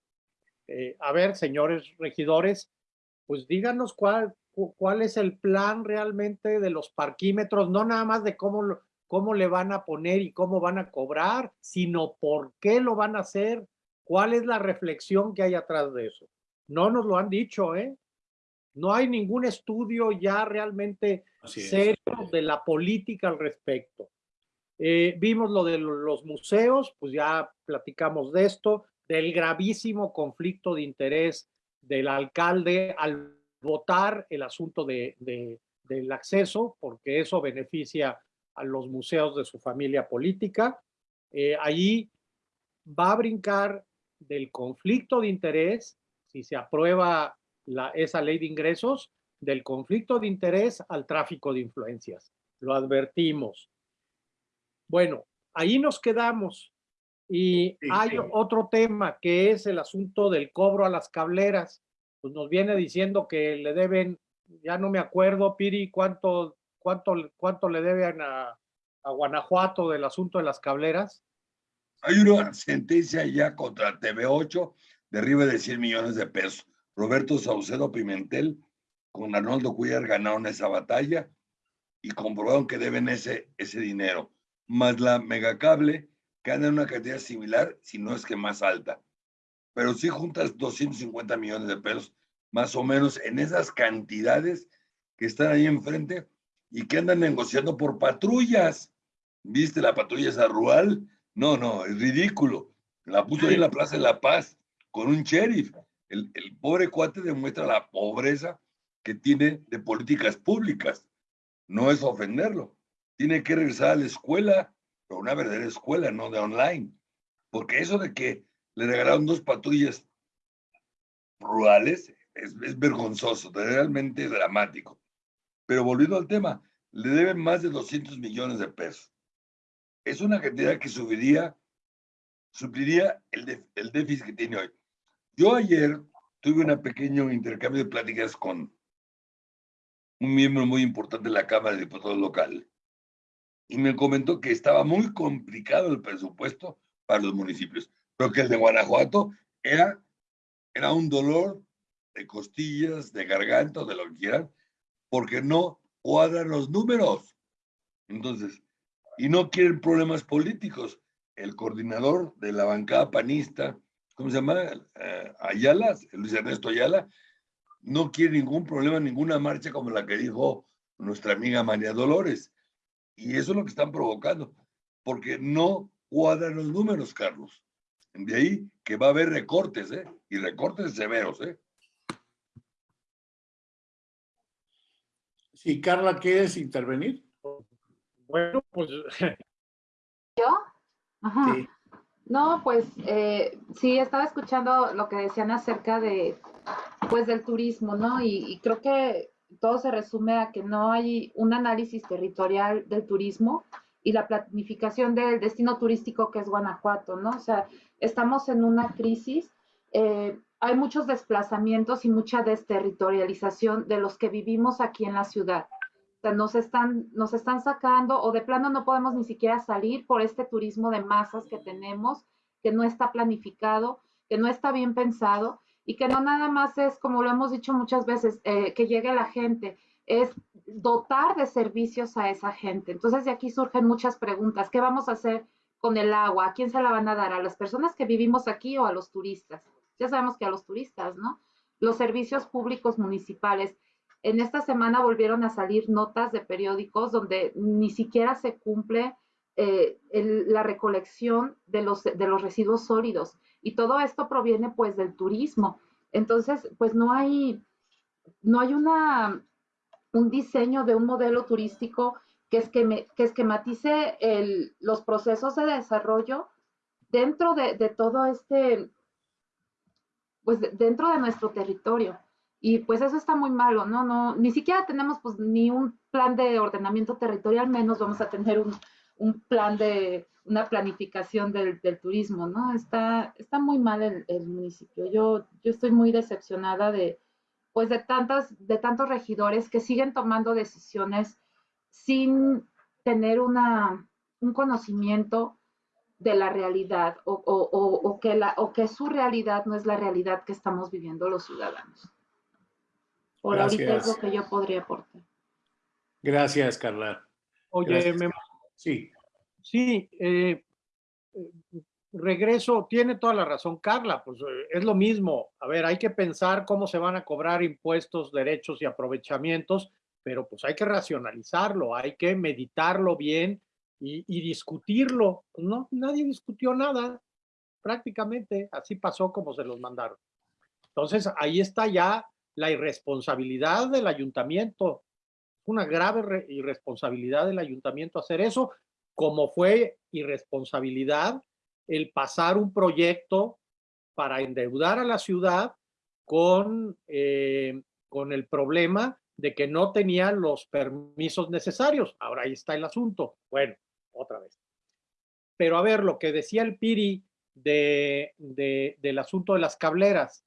Eh, a ver, señores regidores, pues díganos cuál, cuál es el plan realmente de los parquímetros, no nada más de cómo lo, cómo le van a poner y cómo van a cobrar, sino por qué lo van a hacer, cuál es la reflexión que hay atrás de eso. No nos lo han dicho, ¿eh? No hay ningún estudio ya realmente serio de la política al respecto. Eh, vimos lo de los museos, pues ya platicamos de esto, del gravísimo conflicto de interés del alcalde al votar el asunto de, del acceso, porque eso beneficia a los museos de su familia política. Eh, allí va a brincar del conflicto de interés, si se aprueba la, esa ley de ingresos, del conflicto de interés al tráfico de influencias. Lo advertimos. Bueno, ahí nos quedamos. Y hay otro tema que es el asunto del cobro a las cableras. Pues nos viene diciendo que le deben, ya no me acuerdo, Piri, cuánto, cuánto, cuánto le deben a, a Guanajuato del asunto de las cableras. Hay una sentencia ya contra TV8 de arriba de 100 millones de pesos. Roberto Saucedo Pimentel con Arnoldo Cuellar ganaron esa batalla y comprobaron que deben ese, ese dinero, más la megacable en una cantidad similar, si no es que más alta. Pero si juntas 250 millones de pesos, más o menos en esas cantidades que están ahí enfrente y que andan negociando por patrullas. ¿Viste la patrulla esa rural? No, no, es ridículo. La puso ahí en la Plaza de la Paz con un sheriff. El, pobre cuate demuestra la pobreza que tiene de políticas públicas. No es ofenderlo. Tiene que regresar a la escuela, pero una verdadera escuela, no de online. Porque eso de que le regalaron dos patrullas rurales es, es vergonzoso, realmente dramático. Pero volviendo al tema, le deben más de 200 millones de pesos. Es una cantidad que subiría, supliría el, déficit que tiene hoy. Yo ayer tuve un pequeño intercambio de pláticas con un miembro muy importante de la Cámara de Diputados local, y me comentó que estaba muy complicado el presupuesto para los municipios, pero que el de Guanajuato era, era un dolor de costillas, de garganta, de lo que quieran, porque no cuadran los números. Entonces, y no quieren problemas políticos. El coordinador de la bancada panista, ¿cómo se llama? Eh, Ayala, Luis Ernesto Ayala, no quiere ningún problema, ninguna marcha como la que dijo nuestra amiga María Dolores. Y eso es lo que están provocando, porque no cuadran los números, Carlos. De ahí que va a haber recortes, ¿eh? Y recortes severos, ¿eh? Sí, Carla, ¿quieres intervenir? Bueno, pues... ¿Yo? Ajá. No, pues eh, sí, estaba escuchando lo que decían acerca de, pues, del turismo, ¿no? Y, creo que todo se resume a que no hay un análisis territorial del turismo y la planificación del destino turístico que es Guanajuato, ¿no? O sea, estamos en una crisis, eh, hay muchos desplazamientos y mucha desterritorialización de los que vivimos aquí en la ciudad. O sea, nos están, nos están sacando o de plano no podemos ni siquiera salir por este turismo de masas que tenemos, que no está planificado, que no está bien pensado y que no nada más es, como lo hemos dicho muchas veces, eh, que llegue la gente, es dotar de servicios a esa gente. Entonces de aquí surgen muchas preguntas. ¿Qué vamos a hacer con el agua? ¿A quién se la van a dar? ¿A las personas que vivimos aquí o a los turistas? Ya sabemos que a los turistas, ¿no? Los servicios públicos municipales. En esta semana volvieron a salir notas de periódicos donde ni siquiera se cumple eh, la recolección de los, de los residuos sólidos. Y todo esto proviene pues del turismo. Entonces, pues no hay, no hay una, un diseño de un modelo turístico que, es que, que esquematice los procesos de desarrollo dentro de, de, todo este, pues dentro de nuestro territorio. Y pues eso está muy malo, ¿no? no ni siquiera tenemos pues ni un plan de ordenamiento territorial, menos vamos a tener un, un plan de, una planificación del, del, turismo, ¿no? Está, está muy mal el, municipio. Yo, yo estoy muy decepcionada de, pues de tantas, de tantos regidores que siguen tomando decisiones sin tener una, un conocimiento de la realidad o, o, o, o, que la, o que su realidad no es la realidad que estamos viviendo los ciudadanos. Por Gracias. ahorita es lo que yo podría aportar. Gracias, Carla. Oye, Gracias. me Sí. Sí, eh, regreso, tiene toda la razón Carla, pues eh, es lo mismo. A ver, hay que pensar cómo se van a cobrar impuestos, derechos y aprovechamientos, pero pues hay que racionalizarlo, hay que meditarlo bien y, y discutirlo. No, nadie discutió nada, prácticamente, así pasó como se los mandaron. Entonces, ahí está ya la irresponsabilidad del ayuntamiento. Una grave irresponsabilidad del ayuntamiento hacer eso, como fue irresponsabilidad el pasar un proyecto para endeudar a la ciudad con, eh, con el problema de que no tenían los permisos necesarios. Ahora ahí está el asunto. Bueno, otra vez. Pero a ver, lo que decía el Piri de, del asunto de las cableras.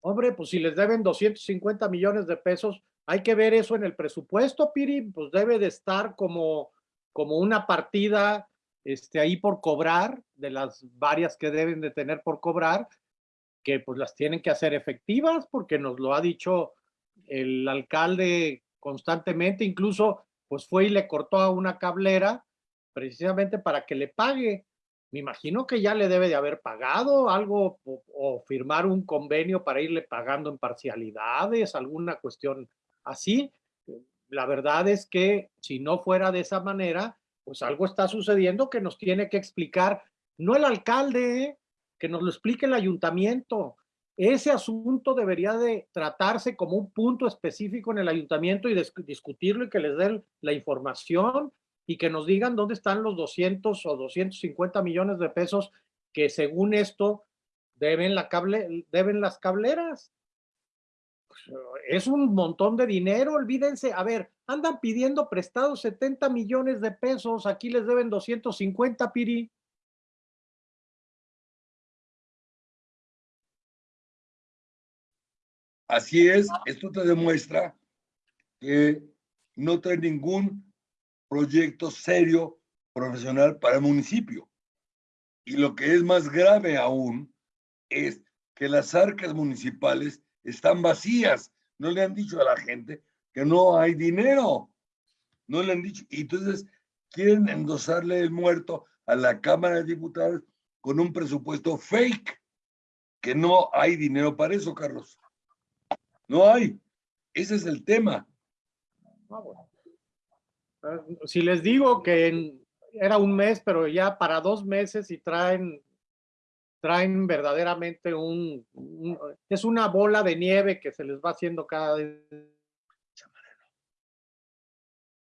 Hombre, pues si les deben 250 millones de pesos, hay que ver eso en el presupuesto, Piri, pues debe de estar como, como una partida este, ahí por cobrar, de las varias que deben de tener por cobrar, que pues las tienen que hacer efectivas, porque nos lo ha dicho el alcalde constantemente, incluso pues fue y le cortó a una cablera precisamente para que le pague. Me imagino que ya le debe de haber pagado algo o, o firmar un convenio para irle pagando en parcialidades, alguna cuestión así. La verdad es que si no fuera de esa manera, pues algo está sucediendo que nos tiene que explicar, no el alcalde, que nos lo explique el ayuntamiento. Ese asunto debería de tratarse como un punto específico en el ayuntamiento y discutirlo y que les den la información y que nos digan dónde están los 200 o 250 millones de pesos que según esto deben, las cableras es un montón de dinero, olvídense. A ver, andan pidiendo prestados 70 millones de pesos, aquí les deben 250, Piri. Así es, esto te demuestra que no trae ningún proyecto serio profesional para el municipio. Y lo que es más grave aún es que las arcas municipales están vacías. No le han dicho a la gente que no hay dinero. No le han dicho. Y entonces quieren endosarle el muerto a la Cámara de Diputados con un presupuesto fake, que no hay dinero para eso, Carlos. No hay. Ese es el tema. Ah, si les digo que era un mes, pero ya para dos meses y traen traen verdaderamente un, es una bola de nieve que se les va haciendo cada vez.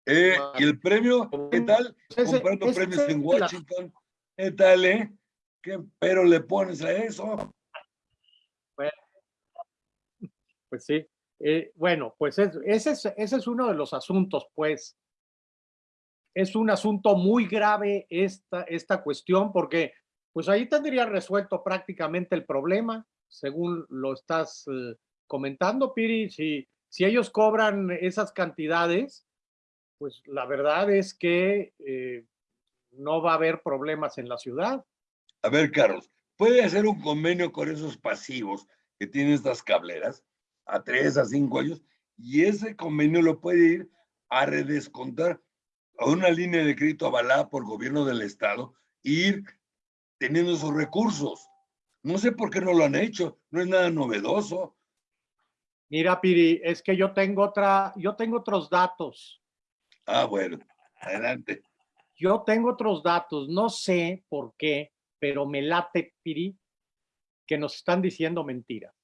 Eh, ¿Y el premio? ¿Qué tal? Comprando premios en Washington. ¿Qué tal, eh? ¿Qué pero le pones a eso? Bueno, pues sí. Eh, bueno, pues ese, es, uno de los asuntos, pues. Es un asunto muy grave esta, esta cuestión porque pues ahí tendría resuelto prácticamente el problema, según lo estás eh, comentando, Piri. Si, si ellos cobran esas cantidades, pues la verdad es que eh, no va a haber problemas en la ciudad. A ver, Carlos, puede hacer un convenio con esos pasivos que tienen estas cableras a tres, a cinco años, y ese convenio lo puede ir a redescontar a una línea de crédito avalada por gobierno del estado, ir teniendo esos recursos. No sé por qué no lo han hecho, no es nada novedoso. Mira, Piri, es que yo tengo otra, yo tengo otros datos. Ah, bueno, adelante. Yo tengo otros datos, no sé por qué, pero me late, Piri, que nos están diciendo mentiras.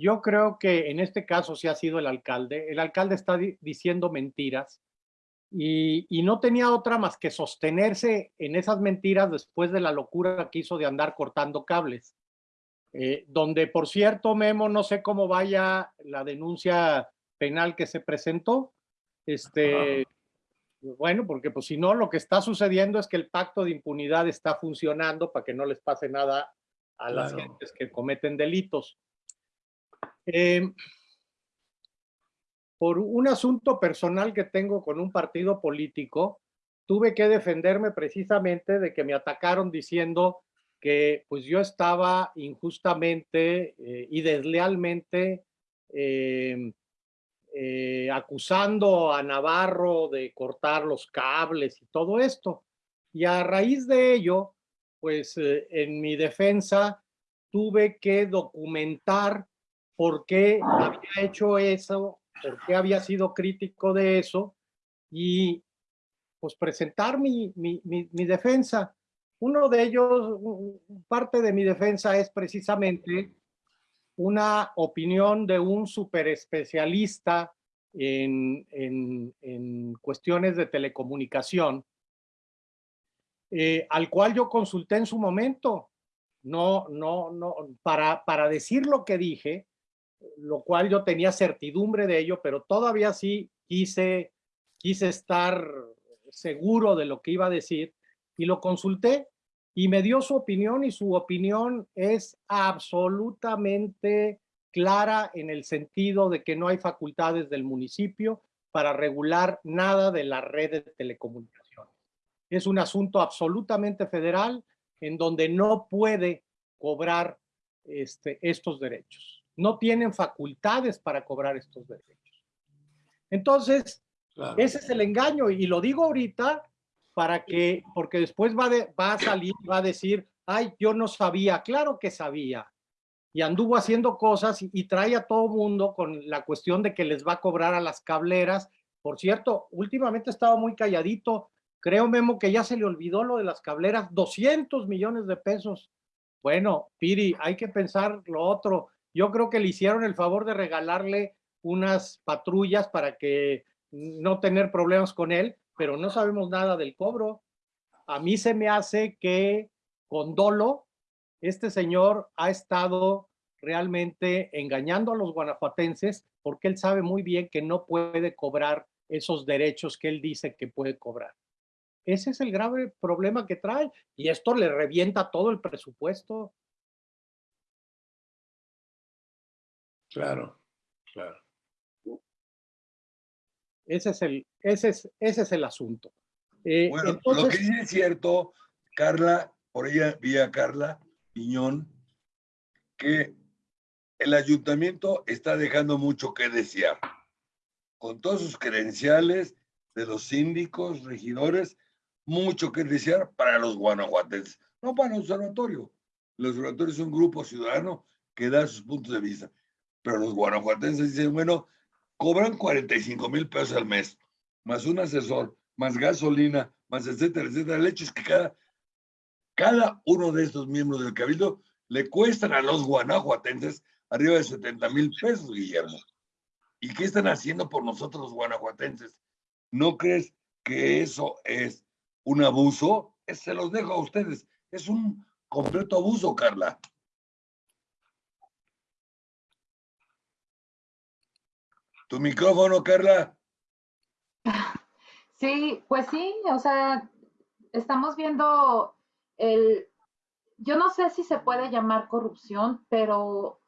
Yo creo que en este caso sí ha sido el alcalde. El alcalde está diciendo mentiras y, no tenía otra más que sostenerse en esas mentiras después de la locura que hizo de andar cortando cables. Eh, donde, por cierto, Memo, no sé cómo vaya la denuncia penal que se presentó. Este, bueno, porque pues si no, lo que está sucediendo es que el pacto de impunidad está funcionando para que no les pase nada a las gentes que cometen delitos. Eh, por un asunto personal que tengo con un partido político, tuve que defenderme precisamente de que me atacaron diciendo que pues yo estaba injustamente eh, y deslealmente eh, acusando a Navarro de cortar los cables y todo esto. Y a raíz de ello, pues en mi defensa tuve que documentar por qué había hecho eso, por qué había sido crítico de eso y pues presentar mi, mi, mi, defensa. Uno de ellos, parte de mi defensa es precisamente una opinión de un super especialista en, en, en cuestiones de telecomunicación, eh, al cual yo consulté en su momento. No, no, no, para, para decir lo que dije, lo cual yo tenía certidumbre de ello, pero todavía sí quise, quise estar seguro de lo que iba a decir y lo consulté y me dio su opinión y su opinión es absolutamente clara en el sentido de que no hay facultades del municipio para regular nada de la red de telecomunicaciones. Es un asunto absolutamente federal en donde no puede cobrar este, estos derechos. No tienen facultades para cobrar estos derechos. Entonces, ese es el engaño y lo digo ahorita para que, porque después va, va a salir, va a decir, ay, yo no sabía, claro que sabía. Y anduvo haciendo cosas y, trae a todo mundo con la cuestión de que les va a cobrar a las cableras. Por cierto, últimamente estaba muy calladito. Creo, Memo, que ya se le olvidó lo de las cableras, 200 millones de pesos. Bueno, Piri, hay que pensar lo otro. Yo creo que le hicieron el favor de regalarle unas patrullas para que no tener problemas con él, pero no sabemos nada del cobro. A mí se me hace que con dolo, este señor ha estado realmente engañando a los guanajuatenses porque él sabe muy bien que no puede cobrar esos derechos que él dice que puede cobrar. Ese es el grave problema que trae y esto le revienta todo el presupuesto. Claro, claro. Ese es el, ese es, ese es el asunto. Eh, bueno, lo que sí es cierto, Carla, por ella vi a Carla Piñón, que el ayuntamiento está dejando mucho que desear. Con todos sus credenciales de los síndicos, regidores, mucho que desear para los guanajuatenses, no para el observatorio. Los observatorios son un grupo ciudadano que da sus puntos de vista, pero los guanajuatenses dicen, bueno, cobran 45 mil pesos al mes, más un asesor, más gasolina, más etcétera, etcétera. El hecho es que cada, cada uno de estos miembros del cabildo le cuestan a los guanajuatenses arriba de 70 mil pesos, Guillermo. ¿Y qué están haciendo por nosotros los guanajuatenses? ¿No crees que eso es un abuso? Se los dejo a ustedes. Es un completo abuso, Carla. Tu micrófono, Carla. Sí, pues sí, o sea, estamos viendo el, yo no sé si se puede llamar corrupción, pero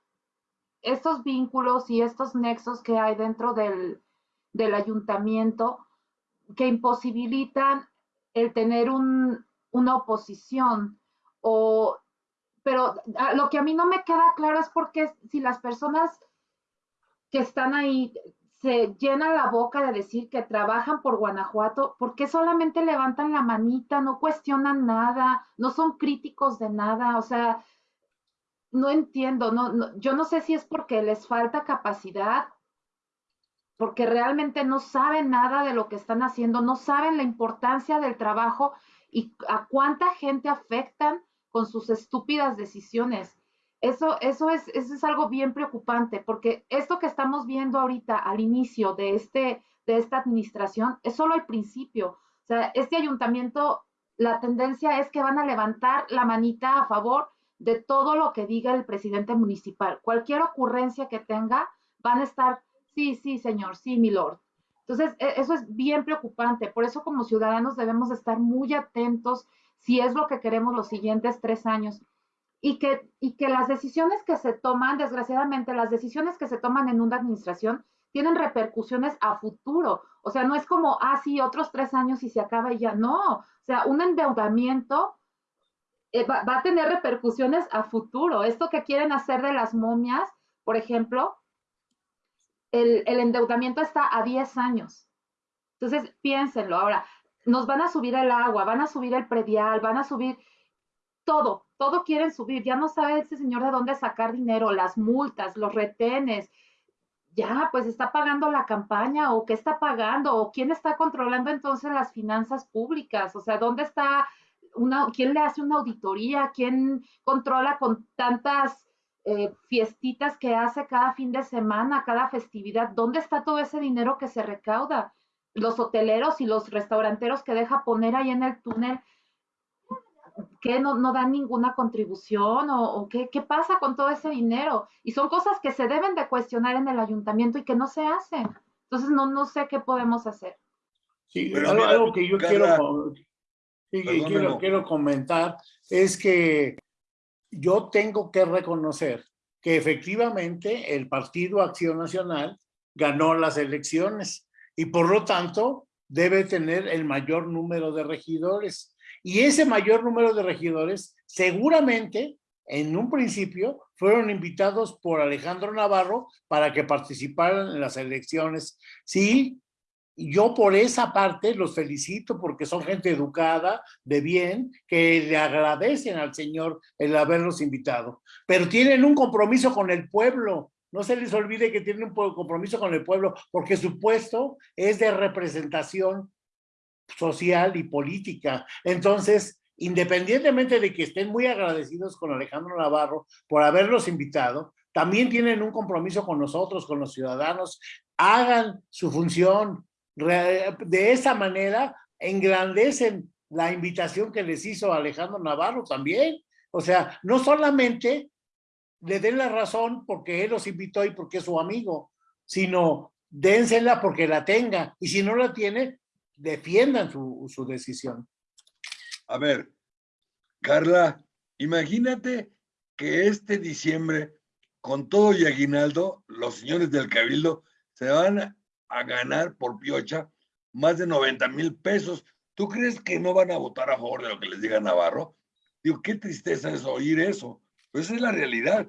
estos vínculos y estos nexos que hay dentro del, del ayuntamiento que imposibilitan el tener un, una oposición o pero lo que a mí no me queda claro es porque si las personas que están ahí se llenan la boca de decir que trabajan por Guanajuato, ¿por qué solamente levantan la manita, no cuestionan nada, no son críticos de nada? O sea, no entiendo, no, yo no sé si es porque les falta capacidad, porque realmente no saben nada de lo que están haciendo, no saben la importancia del trabajo y a cuánta gente afectan con sus estúpidas decisiones. Eso, eso, es, eso es algo bien preocupante, porque esto que estamos viendo ahorita al inicio de, este, de esta administración es solo el principio. O sea, este ayuntamiento, la tendencia es que van a levantar la manita a favor de todo lo que diga el presidente municipal. Cualquier ocurrencia que tenga, van a estar, sí, sí, señor, sí, mi lord. Entonces, e, eso es bien preocupante. Por eso como ciudadanos debemos estar muy atentos si es lo que queremos los siguientes tres años y que, y que las decisiones que se toman, desgraciadamente, las decisiones que se toman en una administración tienen repercusiones a futuro. O sea, no es como, ah, sí, otros tres años y se acaba y ya. No, o sea, un endeudamiento eh, va, va, a tener repercusiones a futuro. Esto que quieren hacer de las momias, por ejemplo, el, el endeudamiento está a 10 años. Entonces, piénsenlo. Ahora, nos van a subir el agua, van a subir el predial, van a subir todo, todo quieren subir. Ya no sabe ese señor de dónde sacar dinero, las multas, los retenes. Ya, pues está pagando la campaña o qué está pagando o quién está controlando entonces las finanzas públicas. O sea, ¿dónde está una, quién le hace una auditoría? ¿Quién controla con tantas eh, fiestitas que hace cada fin de semana, cada festividad? ¿Dónde está todo ese dinero que se recauda? Los hoteleros y los restauranteros que deja poner ahí en el túnel ¿qué no, no dan ninguna contribución o, qué, qué, pasa con todo ese dinero? Y son cosas que se deben de cuestionar en el ayuntamiento y que no se hacen. Entonces no, no sé qué podemos hacer. Sí, Pero algo, algo, que yo quiero, sí, quiero, quiero comentar es que yo tengo que reconocer que efectivamente el Partido Acción Nacional ganó las elecciones y por lo tanto debe tener el mayor número de regidores y ese mayor número de regidores seguramente en un principio fueron invitados por Alejandro Navarro para que participaran en las elecciones. Sí, yo por esa parte los felicito porque son gente educada, de bien, que le agradecen al Señor el haberlos invitado. Pero tienen un compromiso con el pueblo. No se les olvide que tienen un compromiso con el pueblo porque su puesto es de representación social y política. Entonces, independientemente de que estén muy agradecidos con Alejandro Navarro por haberlos invitado, también tienen un compromiso con nosotros, con los ciudadanos. Hagan su función. De esa manera, engrandecen la invitación que les hizo Alejandro Navarro también. O sea, no solamente le den la razón porque él los invitó y porque es su amigo, sino dénsela porque la tenga. Y si no la tiene, defiendan su, su decisión. A ver, Carla, imagínate que este diciembre, con todo y aguinaldo, los señores del Cabildo se van a ganar por piocha más de 90 mil pesos. ¿Tú crees que no van a votar a favor de lo que les diga Navarro? Digo, qué tristeza es oír eso. Pues esa es la realidad.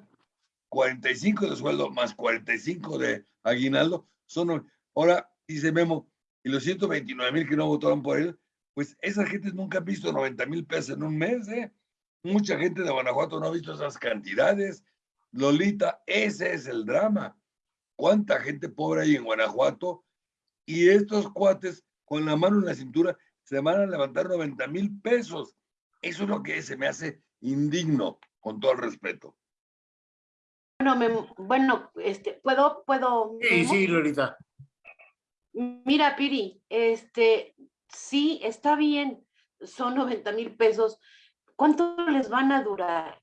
45 de sueldo más 45 de aguinaldo son... Ahora, dice Memo, y los 129 mil que no votaron por él, pues esa gente nunca ha visto 90 mil pesos en un mes, ¿eh? Mucha gente de Guanajuato no ha visto esas cantidades. Lolita, ese es el drama. ¿Cuánta gente pobre hay en Guanajuato? Y estos cuates, con la mano en la cintura, se van a levantar 90 mil pesos. Eso es lo que se me hace indigno, con todo el respeto. Bueno, me, bueno, este, ¿puedo, puedo? Sí, sí, Lolita. Mira, Piri, este, sí, está bien, son 90 mil pesos. ¿Cuánto les van a durar?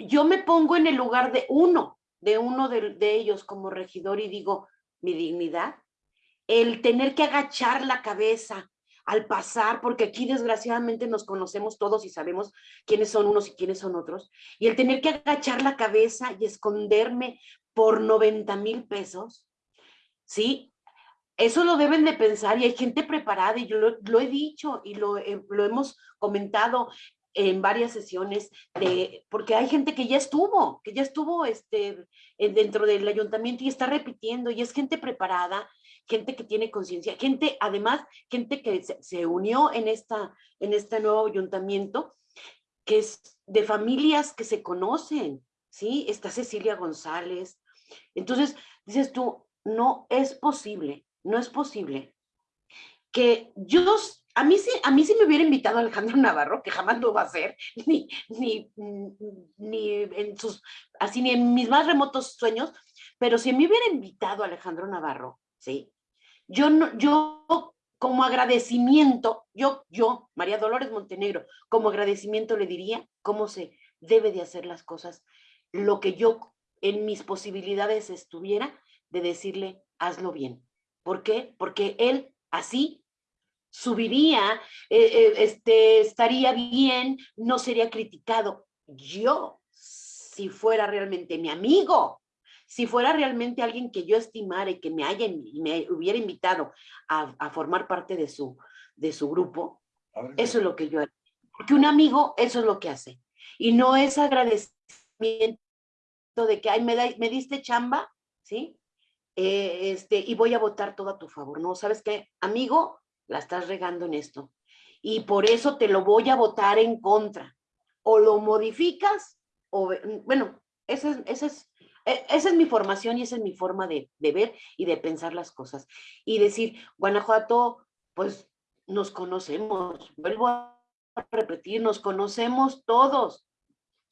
Yo me pongo en el lugar de uno, de uno de, de ellos como regidor y digo, mi dignidad, el tener que agachar la cabeza al pasar, porque aquí desgraciadamente nos conocemos todos y sabemos quiénes son unos y quiénes son otros, y el tener que agachar la cabeza y esconderme por 90 mil pesos, ¿sí? Eso lo deben de pensar y hay gente preparada y yo lo, he dicho y lo, lo, hemos comentado en varias sesiones, de, porque hay gente que ya estuvo, que ya estuvo este, dentro del ayuntamiento y está repitiendo y es gente preparada, gente que tiene conciencia, gente, además, gente que se, se, unió en, esta, en este nuevo ayuntamiento, que es de familias que se conocen, ¿sí? Está Cecilia González. Entonces, dices tú, no es posible no es posible que yo, a mí, sí, a mí sí me hubiera invitado Alejandro Navarro, que jamás lo va a hacer, ni, ni, ni en sus, así ni en mis más remotos sueños, pero si me hubiera invitado Alejandro Navarro, ¿sí? Yo, no, yo como agradecimiento, yo, yo, María Dolores Montenegro, como agradecimiento le diría cómo se debe de hacer las cosas, lo que yo en mis posibilidades estuviera de decirle, hazlo bien. ¿Por qué? Porque él así subiría, eh, eh, este, estaría bien, no sería criticado. Yo, si fuera realmente mi amigo, si fuera realmente alguien que yo estimara y que me, haya, me hubiera invitado a, formar parte de su, de su grupo, eso es lo que yo haría. Porque un amigo, eso es lo que hace. Y no es agradecimiento de que, ay, me, me diste chamba, ¿sí? Eh, este, y voy a votar todo a tu favor. No, ¿sabes qué? Amigo, la estás regando en esto. Y por eso te lo voy a votar en contra. O lo modificas, o, bueno, esa es, esa es, e, esa es mi formación y esa es mi forma de ver y de pensar las cosas. Y decir, Guanajuato, pues nos conocemos, vuelvo a repetir, nos conocemos todos.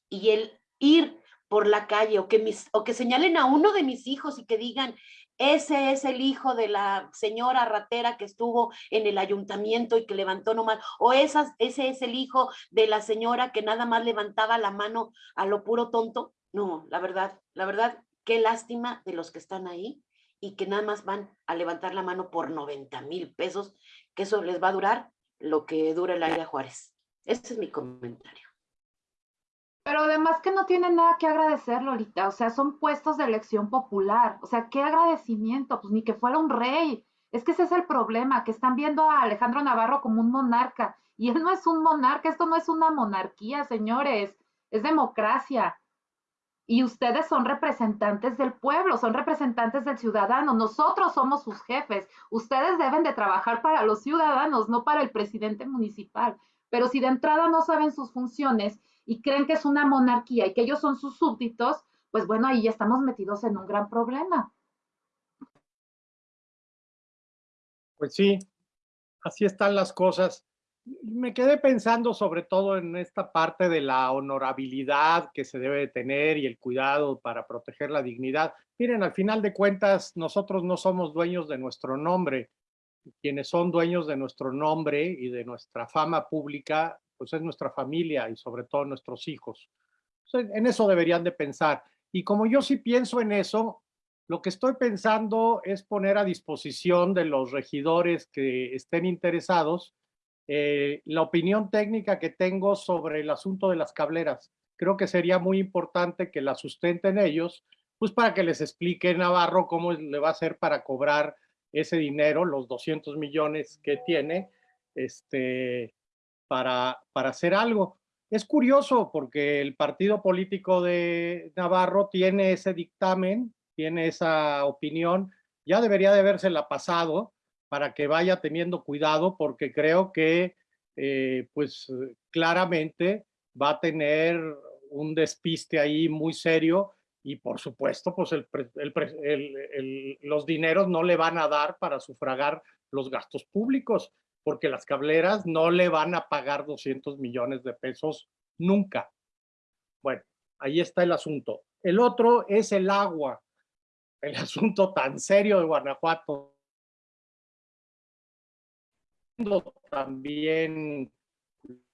Y el ir por la calle o que, mis, o que señalen a uno de mis hijos y que digan, ese es el hijo de la señora ratera que estuvo en el ayuntamiento y que levantó nomás, o ese es el hijo de la señora que nada más levantaba la mano a lo puro tonto. No, la verdad, la verdad, qué lástima de los que están ahí y que nada más van a levantar la mano por 90 mil pesos, que eso les va a durar lo que dura el aire a Juárez. Ese es mi comentario. Pero además que no tienen nada que agradecer, Lolita. O sea, son puestos de elección popular. O sea, qué agradecimiento, pues ni que fuera un rey. Es que ese es el problema, que están viendo a Alejandro Navarro como un monarca. Y él no es un monarca, esto no es una monarquía, señores. Es democracia. Y ustedes son representantes del pueblo, son representantes del ciudadano. Nosotros somos sus jefes. Ustedes deben de trabajar para los ciudadanos, no para el presidente municipal. Pero si de entrada no saben sus funciones y creen que es una monarquía y que ellos son sus súbditos, pues bueno, ahí ya estamos metidos en un gran problema. Pues sí, así están las cosas. Me quedé pensando sobre todo en esta parte de la honorabilidad que se debe tener y el cuidado para proteger la dignidad. Miren, al final de cuentas, nosotros no somos dueños de nuestro nombre. Quienes son dueños de nuestro nombre y de nuestra fama pública pues es nuestra familia y sobre todo nuestros hijos. en eso deberían de pensar. Y como yo sí pienso en eso, lo que estoy pensando es poner a disposición de los regidores que estén interesados eh, la opinión técnica que tengo sobre el asunto de las cableras. Creo que sería muy importante que la sustenten ellos, pues para que les explique Navarro cómo le va a hacer para cobrar ese dinero, los 200 millones que tiene, este, para, para hacer algo. Es curioso porque el partido político de Navarro tiene ese dictamen, tiene esa opinión, ya debería de la pasado para que vaya teniendo cuidado porque creo que eh, pues claramente va a tener un despiste ahí muy serio y por supuesto pues el, el, los dineros no le van a dar para sufragar los gastos públicos porque las cableras no le van a pagar 200 millones de pesos nunca. Bueno, ahí está el asunto. El otro es el agua, el asunto tan serio de Guanajuato. También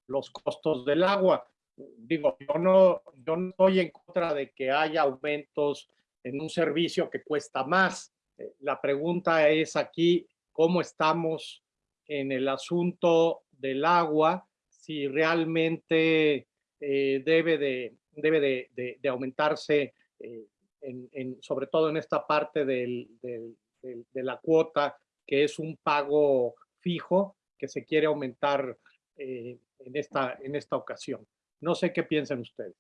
los costos del agua. Digo, yo no, yo no estoy en contra de que haya aumentos en un servicio que cuesta más. Eh, la pregunta es aquí, ¿cómo estamos en el asunto del agua, si realmente eh, debe, de, debe de, aumentarse, eh, en, sobre todo en esta parte de la cuota, que es un pago fijo, que se quiere aumentar eh, en, esta, en esta ocasión. No sé qué piensan ustedes.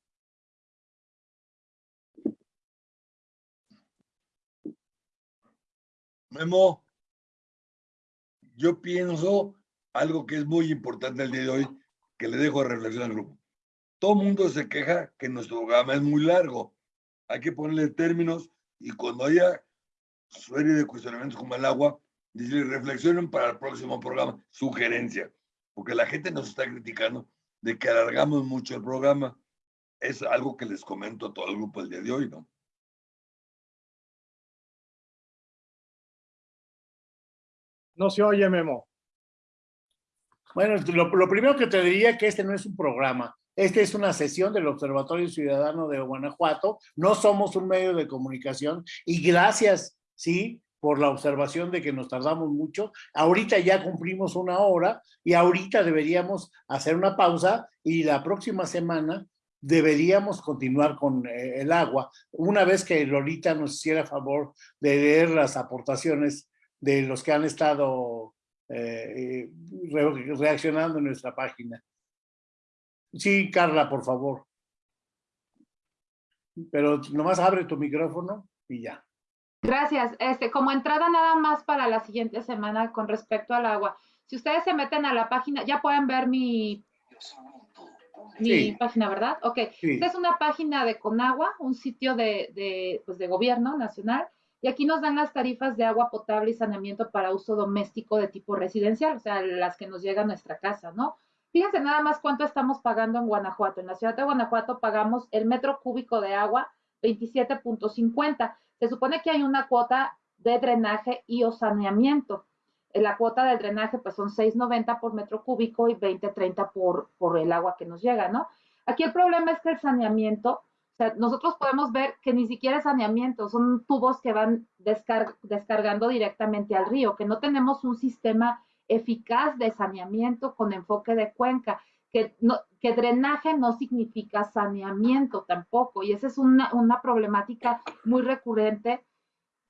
Memo yo pienso algo que es muy importante el día de hoy, que le dejo a reflexión al grupo. Todo mundo se queja que nuestro programa es muy largo. Hay que ponerle términos y cuando haya serie de cuestionamientos como el agua, decirle reflexionen para el próximo programa, sugerencia, porque la gente nos está criticando de que alargamos mucho el programa. Es algo que les comento a todo el grupo el día de hoy, ¿no? No se oye, Memo. Bueno, lo, primero que te diría que este no es un programa. Este es una sesión del Observatorio Ciudadano de Guanajuato. No somos un medio de comunicación y gracias, sí, por la observación de que nos tardamos mucho. Ahorita ya cumplimos una hora y ahorita deberíamos hacer una pausa y la próxima semana deberíamos continuar con eh, el agua. Una vez que Lolita nos hiciera favor de leer las aportaciones de los que han estado eh, reaccionando en nuestra página. Sí, Carla, por favor. Pero nomás abre tu micrófono y ya. Gracias. Este, como entrada nada más para la siguiente semana con respecto al agua. Si ustedes se meten a la página, ya pueden ver mi, mi Sí. página, ¿verdad? Ok. Sí. Esta es una página de Conagua, un sitio de, de, pues de gobierno nacional, y aquí nos dan las tarifas de agua potable y saneamiento para uso doméstico de tipo residencial, o sea, las que nos llegan a nuestra casa, ¿no? Fíjense nada más cuánto estamos pagando en Guanajuato. En la ciudad de Guanajuato pagamos el metro cúbico de agua 27.50. Se supone que hay una cuota de drenaje y o saneamiento. Eh, La cuota del drenaje pues son 6.90 por metro cúbico y 20.30 por, por el agua que nos llega, ¿no? Aquí el problema es que el saneamiento, o sea, nosotros podemos ver que ni siquiera es saneamiento, son tubos que van descar- descargando directamente al río, que no tenemos un sistema eficaz de saneamiento con enfoque de cuenca, que, no, que drenaje no significa saneamiento tampoco, y esa es una, una problemática muy recurrente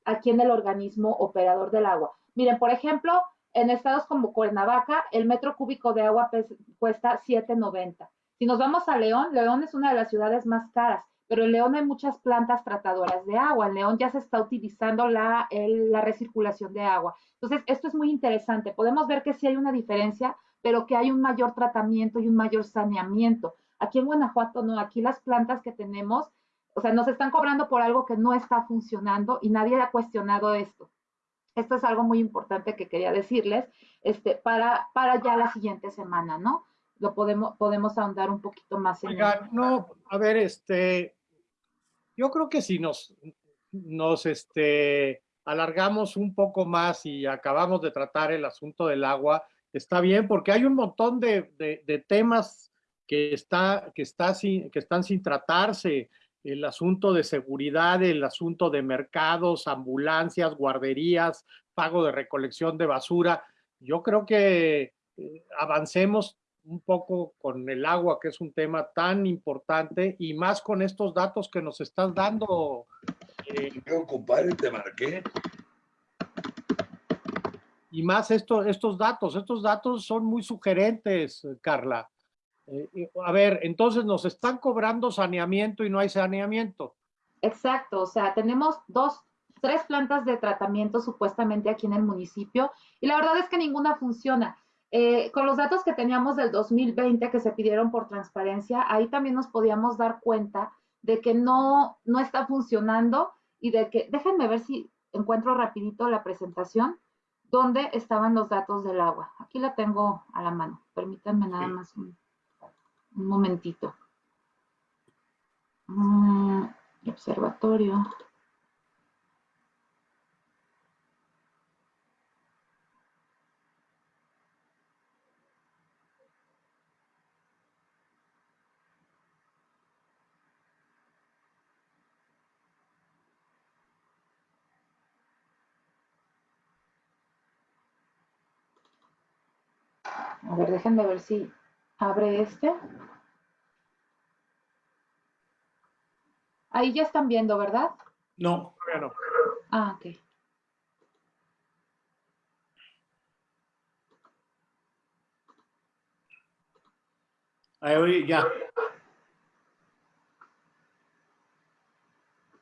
aquí en el organismo operador del agua. Miren, por ejemplo, en estados como Cuernavaca, el metro cúbico de agua cuesta 7.90. Si nos vamos a León, León es una de las ciudades más caras, pero en León hay muchas plantas tratadoras de agua. En León ya se está utilizando la, el- la recirculación de agua. Entonces, esto es muy interesante. Podemos ver que sí hay una diferencia, pero que hay un mayor tratamiento y un mayor saneamiento. Aquí en Guanajuato no, aquí las plantas que tenemos, o sea, nos están cobrando por algo que no está funcionando y nadie ha cuestionado esto. Esto es algo muy importante que quería decirles este, para, para ya la siguiente semana, ¿no? Lo podemos, podemos ahondar un poquito más en Oigan, no, a ver, este, yo creo que si nos, nos, este, alargamos un poco más y acabamos de tratar el asunto del agua, está bien, porque hay un montón de, de- temas que, está, que, está sin, que están sin tratarse. El asunto de seguridad, el asunto de mercados, ambulancias, guarderías, pago de recolección de basura. Yo creo que eh, avancemos un poco con el agua, que es un tema tan importante, y más con estos datos que nos estás dando. eh, Yo, compadre, te marqué. y más esto, estos datos, estos datos son muy sugerentes, Carla. Eh, a ver, entonces nos están cobrando saneamiento y no hay saneamiento. Exacto, o sea, tenemos dos, tres plantas de tratamiento supuestamente aquí en el municipio y la verdad es que ninguna funciona. Eh, con los datos que teníamos del 2020 que se pidieron por transparencia, ahí también nos podíamos dar cuenta de que no, no está funcionando y de que, déjenme ver si encuentro rapidito la presentación, donde estaban los datos del agua. Aquí la tengo a la mano, permítanme nada más un, un momentito. Mm, observatorio. A ver, déjenme ver si abre este. Ahí ya están viendo, ¿verdad? No, Bueno, Ah, ok. ahí ya.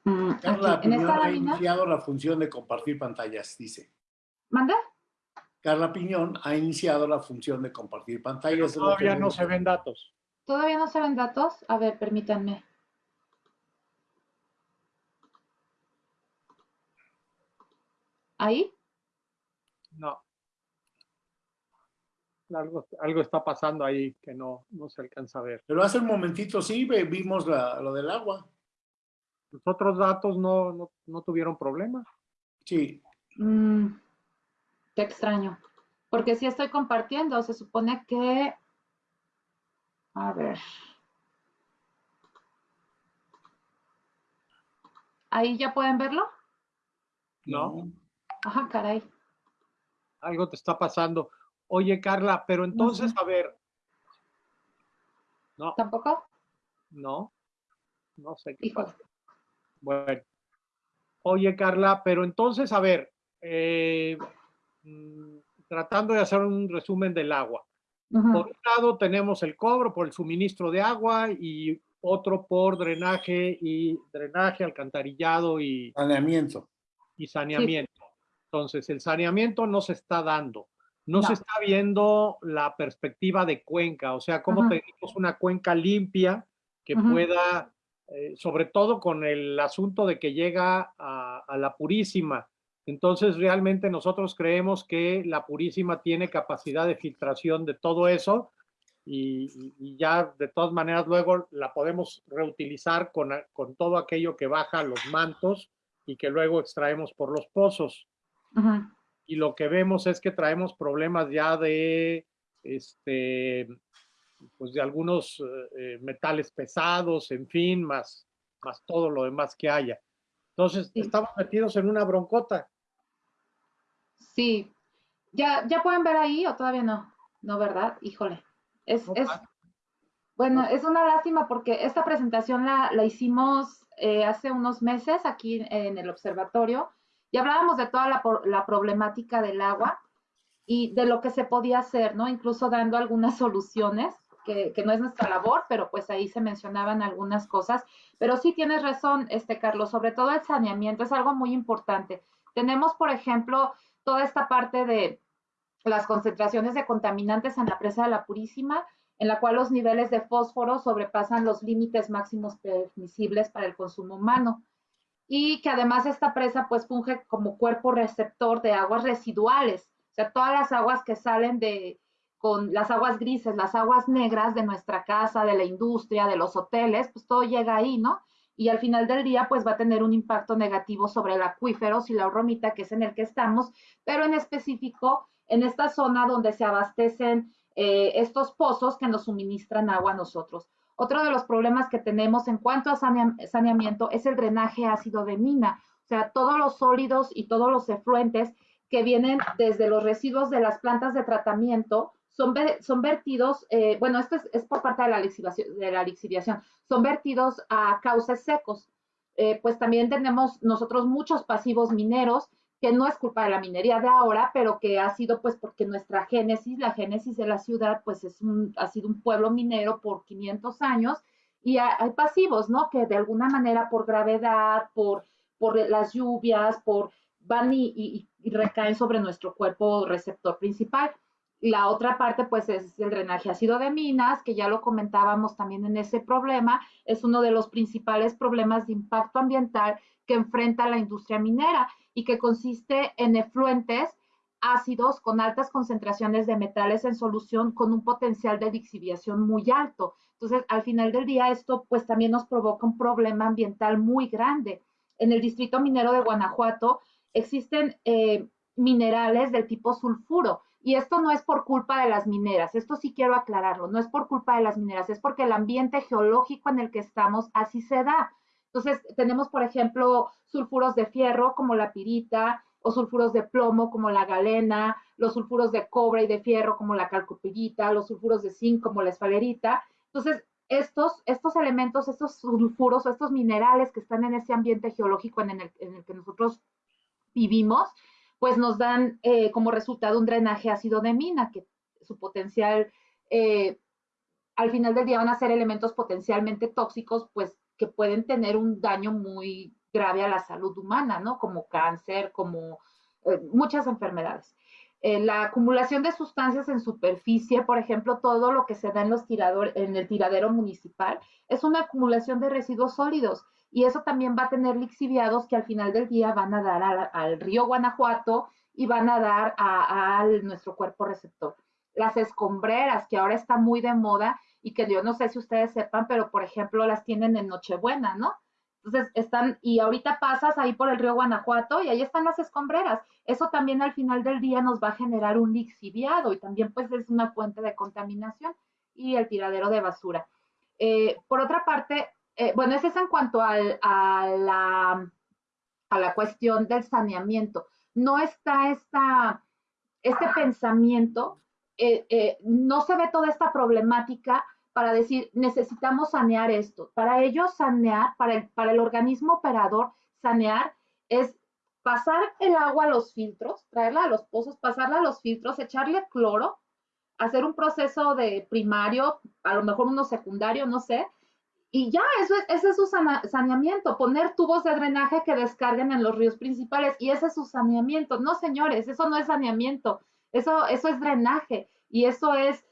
Mm, Carla aquí, en esta ha lámina, iniciado la función de compartir pantallas, dice. ¿manda? Carla Piñón ha iniciado la función de compartir pantallas. todavía no se ven datos. ¿Todavía no se ven datos? A ver, permítanme. ¿Ahí? No. Algo, algo está pasando ahí que no, no se alcanza a ver. Pero hace un momentito sí vimos la- lo del agua. Los otros datos no, no, no tuvieron problema. Sí, Mm, qué extraño. Porque si estoy compartiendo, se supone que... A ver. ¿Ahí ya pueden verlo? No. Ajá, caray. Algo te está pasando. Oye, Carla, pero entonces, a ver. No, ¿Tampoco? no. No sé qué Híjole. pasa. Bueno. Oye, Carla, pero entonces, a ver, eh, tratando de hacer un resumen del agua. Por un lado tenemos el cobro por el suministro de agua y otro por drenaje y drenaje, alcantarillado y, saneamiento. y saneamiento. Entonces, el saneamiento no se está dando. No, se está viendo la perspectiva de cuenca, o sea, cómo tenemos una cuenca limpia que pueda, eh, sobre todo con el asunto de que llega a, a la Purísima, entonces, realmente nosotros creemos que la Purísima tiene capacidad de filtración de todo eso y, ya de todas maneras luego la podemos reutilizar con, con, todo aquello que baja los mantos y que luego extraemos por los pozos. Y lo que vemos es que traemos problemas ya de, este, pues de algunos eh, metales pesados, en fin, más, más todo lo demás que haya. Entonces, estamos metidos en una broncota. Sí. ¿Ya, ¿Ya pueden ver ahí o todavía no? No, ¿verdad? Híjole. Es, es bueno, es una lástima porque esta presentación la, la hicimos eh, hace unos meses aquí en el observatorio y hablábamos de toda la, la problemática del agua y de lo que se podía hacer, ¿no? Incluso dando algunas soluciones, que, no es nuestra labor, pero pues ahí se mencionaban algunas cosas. Pero sí tienes razón, este Carlos, sobre todo el saneamiento es algo muy importante. Tenemos, por ejemplo, toda esta parte de las concentraciones de contaminantes en la presa de la Purísima, en la cual los niveles de fósforo sobrepasan los límites máximos permisibles para el consumo humano. Y que además esta presa pues funge como cuerpo receptor de aguas residuales, o sea, todas las aguas que salen de, con las aguas grises, las aguas negras de nuestra casa, de la industria, de los hoteles, pues todo llega ahí, ¿no? y al final del día pues va a tener un impacto negativo sobre el acuífero y la romita que es en el que estamos, pero en específico en esta zona donde se abastecen eh, estos pozos que nos suministran agua a nosotros. Otro de los problemas que tenemos en cuanto a saneamiento es el drenaje ácido de mina, o sea, todos los sólidos y todos los efluentes que vienen desde los residuos de las plantas de tratamiento son, vertidos, eh, bueno, esto es, por parte de la, lixiviación, de la lixiviación, son vertidos a cauces secos. Eh, pues también tenemos nosotros muchos pasivos mineros, que no es culpa de la minería de ahora, pero que ha sido pues porque nuestra génesis, la génesis de la ciudad, pues es un, ha sido un pueblo minero por 500 años y hay pasivos, ¿no? Que de alguna manera por gravedad, por, por las lluvias, por van y recaen sobre nuestro cuerpo receptor principal. La otra parte, pues, es el drenaje ácido de minas, que ya lo comentábamos también en ese problema, es uno de los principales problemas de impacto ambiental que enfrenta la industria minera y que consiste en efluentes ácidos con altas concentraciones de metales en solución con un potencial de lixiviación muy alto. Entonces, al final del día, esto pues también nos provoca un problema ambiental muy grande. En el distrito minero de Guanajuato existen eh, minerales del tipo sulfuro y esto no es por culpa de las mineras, esto sí quiero aclararlo, no es por culpa de las mineras, es porque el ambiente geológico en el que estamos así se da. Entonces, tenemos, por ejemplo, sulfuros de fierro como la pirita, o sulfuros de plomo como la galena, los sulfuros de cobre y de fierro como la calcopirita, los sulfuros de zinc como la esfalerita. Entonces, estos, estos elementos, estos sulfuros o estos minerales que están en ese ambiente geológico en el, en el que nosotros vivimos, pues nos dan eh, como resultado un drenaje ácido de mina, que su potencial, eh, al final del día van a ser elementos potencialmente tóxicos, pues que pueden tener un daño muy grave a la salud humana, ¿no? Como cáncer, como eh, muchas enfermedades. la acumulación de sustancias en superficie, por ejemplo, todo lo que se da en, los tirador, en el tiradero municipal, es una acumulación de residuos sólidos y eso también va a tener lixiviados que al final del día van a dar al, río Guanajuato y van a dar a, nuestro cuerpo receptor. Las escombreras, que ahora está muy de moda y que yo no sé si ustedes sepan, pero por ejemplo las tienen en Nochebuena, ¿no? Entonces están, y ahorita pasas ahí por el río Guanajuato y ahí están las escombreras. Eso también al final del día nos va a generar un lixiviado y también pues es una fuente de contaminación y el tiradero de basura. Eh, por otra parte, eh, bueno, eso es en cuanto a, la, a la cuestión del saneamiento. No está esta, este pensamiento, eh, eh, no se ve toda esta problemática para decir, necesitamos sanear esto. Para ello, sanear, para el, para el organismo operador, sanear es pasar el agua a los filtros, traerla a los pozos, pasarla a los filtros, echarle cloro, hacer un proceso de primario, a lo mejor uno secundario, no sé, Y ya, eso es, ese es su saneamiento, poner tubos de drenaje que descarguen en los ríos principales y ese es su saneamiento. No, señores, eso no es saneamiento, eso, eso es drenaje y eso es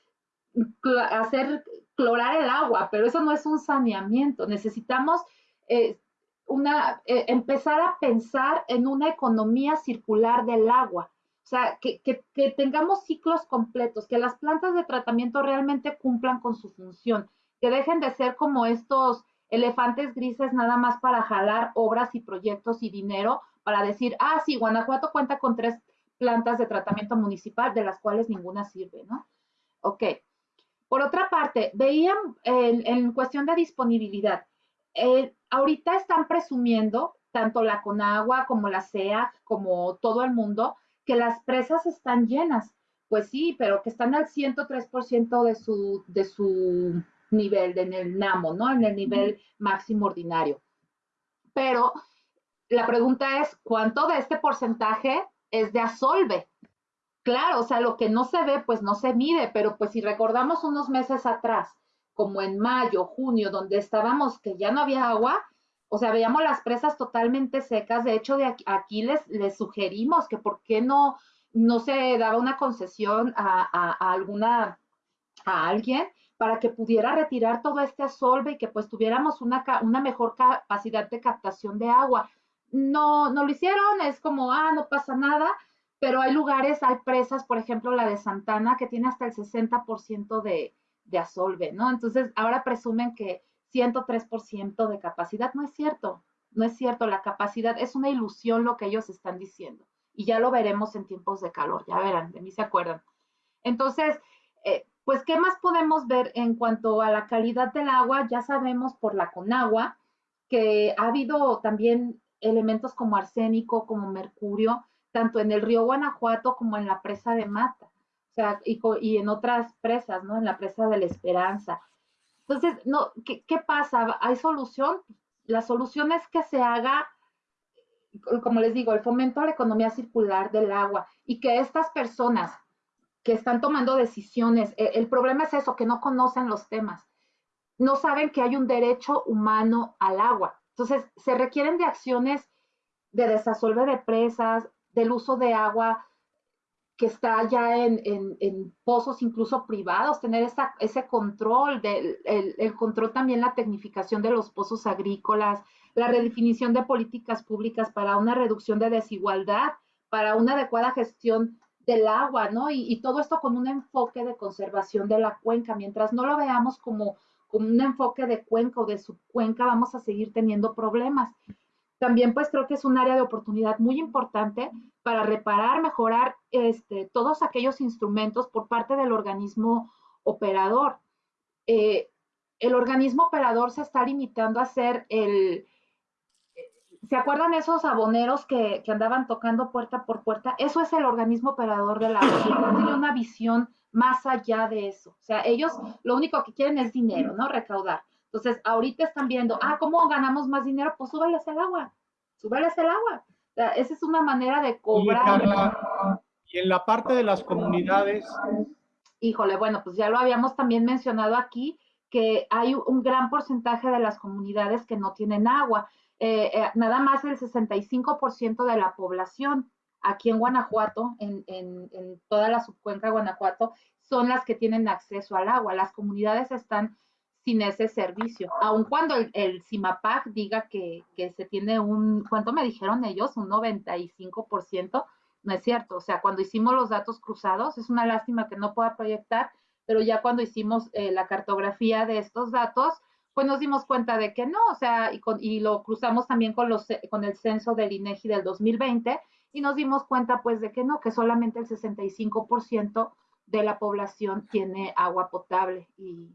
hacer clorar el agua, pero eso no es un saneamiento. Necesitamos eh, una, eh, empezar a pensar en una economía circular del agua. O sea, que, que, tengamos ciclos completos, que las plantas de tratamiento realmente cumplan con su función, que dejen de ser como estos elefantes grises nada más para jalar obras y proyectos y dinero para decir, ah, sí, Guanajuato cuenta con tres plantas de tratamiento municipal, de las cuales ninguna sirve, ¿no? Ok. Por otra parte, veían en, cuestión de disponibilidad, eh, ahorita están presumiendo, tanto la Conagua como la CEA, como todo el mundo, que las presas están llenas. Pues sí, pero que están al 103% de su, de su nivel, en el NAMO, ¿no? En el nivel máximo ordinario. Pero la pregunta es, ¿cuánto de este porcentaje es de asolve? Claro, o sea, lo que no se ve, pues no se mide, pero pues si recordamos unos meses atrás, como en mayo, junio, donde estábamos que ya no había agua, o sea, veíamos las presas totalmente secas. De hecho, de aquí, les, les sugerimos que por qué no, no se daba una concesión a, alguna, a alguien para que pudiera retirar todo este asolve y que pues tuviéramos una, una mejor capacidad de captación de agua. No, no lo hicieron, es como, ah, no pasa nada, pero hay lugares, hay presas, por ejemplo, la de Santana, que tiene hasta el 60% de, de asolve, ¿no? Entonces, ahora presumen que 103% de capacidad. No es cierto, no es cierto. La capacidad es una ilusión lo que ellos están diciendo. Y ya lo veremos en tiempos de calor, ya verán, de mí se acuerdan. Entonces, eh, pues, ¿qué más podemos ver en cuanto a la calidad del agua? Ya sabemos por la Conagua que ha habido también elementos como arsénico, como mercurio, tanto en el río Guanajuato como en la presa de Mata, o sea, y, en otras presas, ¿no? En la presa de la Esperanza. Entonces, ¿qué, ¿qué, pasa? ¿Hay solución? La solución es que se haga, como les digo, el fomento a la economía circular del agua y que estas personas que están tomando decisiones, el, el problema es eso, que no conocen los temas, no saben que hay un derecho humano al agua. Entonces, se requieren de acciones de desasolve de presas, del uso de agua que está ya en, pozos incluso privados, tener ese control, del, el, control también, la tecnificación de los pozos agrícolas, la redefinición de políticas públicas para una reducción de desigualdad, para una adecuada gestión del agua, ¿no? Y, todo esto con un enfoque de conservación de la cuenca. Mientras no lo veamos como, como un enfoque de cuenca o de subcuenca, vamos a seguir teniendo problemas también pues creo que es un área de oportunidad muy importante para reparar, mejorar este, todos aquellos instrumentos por parte del organismo operador. Eh, el organismo operador se está limitando a ser el... ¿Se acuerdan esos aboneros que, andaban tocando puerta por puerta? Eso es el organismo operador de la no tiene una visión más allá de eso. O sea, ellos lo único que quieren es dinero, ¿no? Recaudar. Entonces, ahorita están viendo, ah, ¿cómo ganamos más dinero? Pues súbeles el agua, súbeles el agua. esa es una manera de cobrar. Y, en la parte de las comunidades. Híjole, bueno, pues ya lo habíamos también mencionado aquí, que hay un gran porcentaje de las comunidades que no tienen agua. Eh, eh, nada más el 65% de la población aquí en Guanajuato, en, toda la subcuenca de Guanajuato, son las que tienen acceso al agua. Las comunidades están sin ese servicio. Aun cuando el, el CIMAPAC diga que, se tiene un, ¿cuánto me dijeron ellos? Un 95%, no es cierto. O sea, cuando hicimos los datos cruzados, es una lástima que no pueda proyectar, pero ya cuando hicimos eh, la cartografía de estos datos, pues nos dimos cuenta de que no, o sea, y, lo cruzamos también con, los, con el censo del INEGI del 2020 y nos dimos cuenta pues de que no, que solamente el 65% de la población tiene agua potable y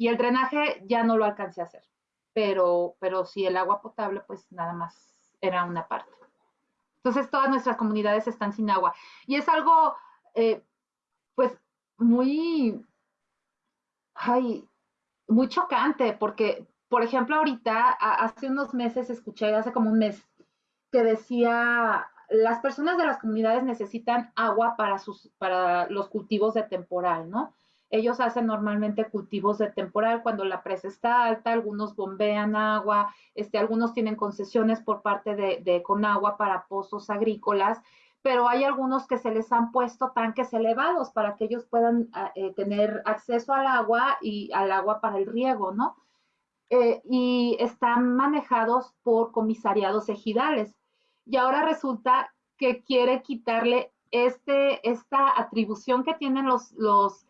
y el drenaje ya no lo alcancé a hacer, pero, pero sí el agua potable, pues nada más era una parte. Entonces todas nuestras comunidades están sin agua. Y es algo, eh, pues, muy, ay, muy chocante, porque, por ejemplo, ahorita, hace unos meses escuché, hace como un mes, que decía, las personas de las comunidades necesitan agua para, sus, para los cultivos de temporal, ¿no? ellos hacen normalmente cultivos de temporal cuando la presa está alta, algunos bombean agua, este, algunos tienen concesiones por parte de, de Conagua para pozos agrícolas, pero hay algunos que se les han puesto tanques elevados para que ellos puedan ah, eh, tener acceso al agua y al agua para el riego, ¿no? Eh, y están manejados por comisariados ejidales. Y ahora resulta que quiere quitarle este, esta atribución que tienen los, los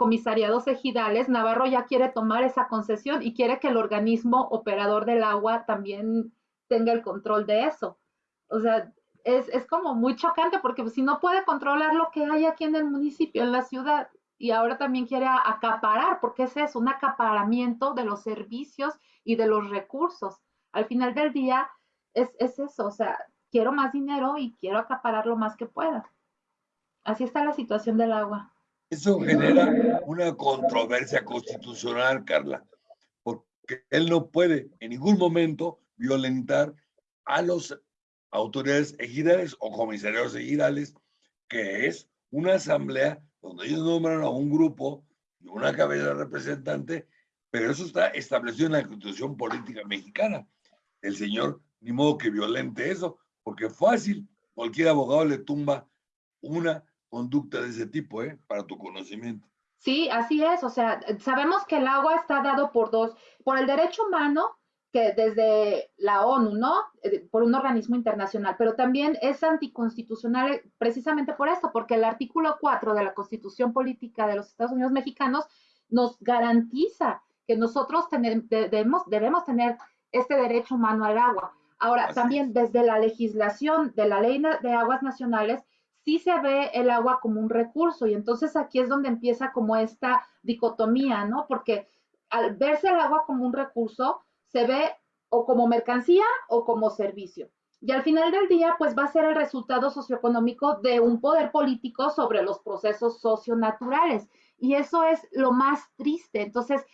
comisariados ejidales, Navarro ya quiere tomar esa concesión y quiere que el organismo operador del agua también tenga el control de eso. O sea, es, es como muy chocante porque si no puede controlar lo que hay aquí en el municipio, en la ciudad, y ahora también quiere acaparar, porque ese es un acaparamiento de los servicios y de los recursos. Al final del día es, es eso, o sea, quiero más dinero y quiero acaparar lo más que pueda. Así está la situación del agua. Eso genera una controversia constitucional, Carla, porque él no puede en ningún momento violentar a los autoridades ejidales o comisarios ejidales, que es una asamblea donde ellos nombran a un grupo y una cabeza representante, pero eso está establecido en la Constitución Política Mexicana. El señor, ni modo que violente eso, porque fácil, cualquier abogado le tumba una conducta de ese tipo, ¿eh? Para tu conocimiento. Sí, así es. O sea, sabemos que el agua está dado por dos, por el derecho humano que desde la ONU, ¿no? Eh, por un organismo internacional, pero también es anticonstitucional precisamente por esto, porque el artículo 4 de la Constitución Política de los Estados Unidos Mexicanos nos garantiza que nosotros debemos, debemos tener este derecho humano al agua. Ahora, también desde la legislación de la Ley de Aguas Nacionales, sí se ve el agua como un recurso y entonces aquí es donde empieza como esta dicotomía, ¿no? Porque al verse el agua como un recurso, se ve o como mercancía o como servicio. Y al final del día, pues va a ser el resultado socioeconómico de un poder político sobre los procesos socionaturales. Y eso es lo más triste. Entonces,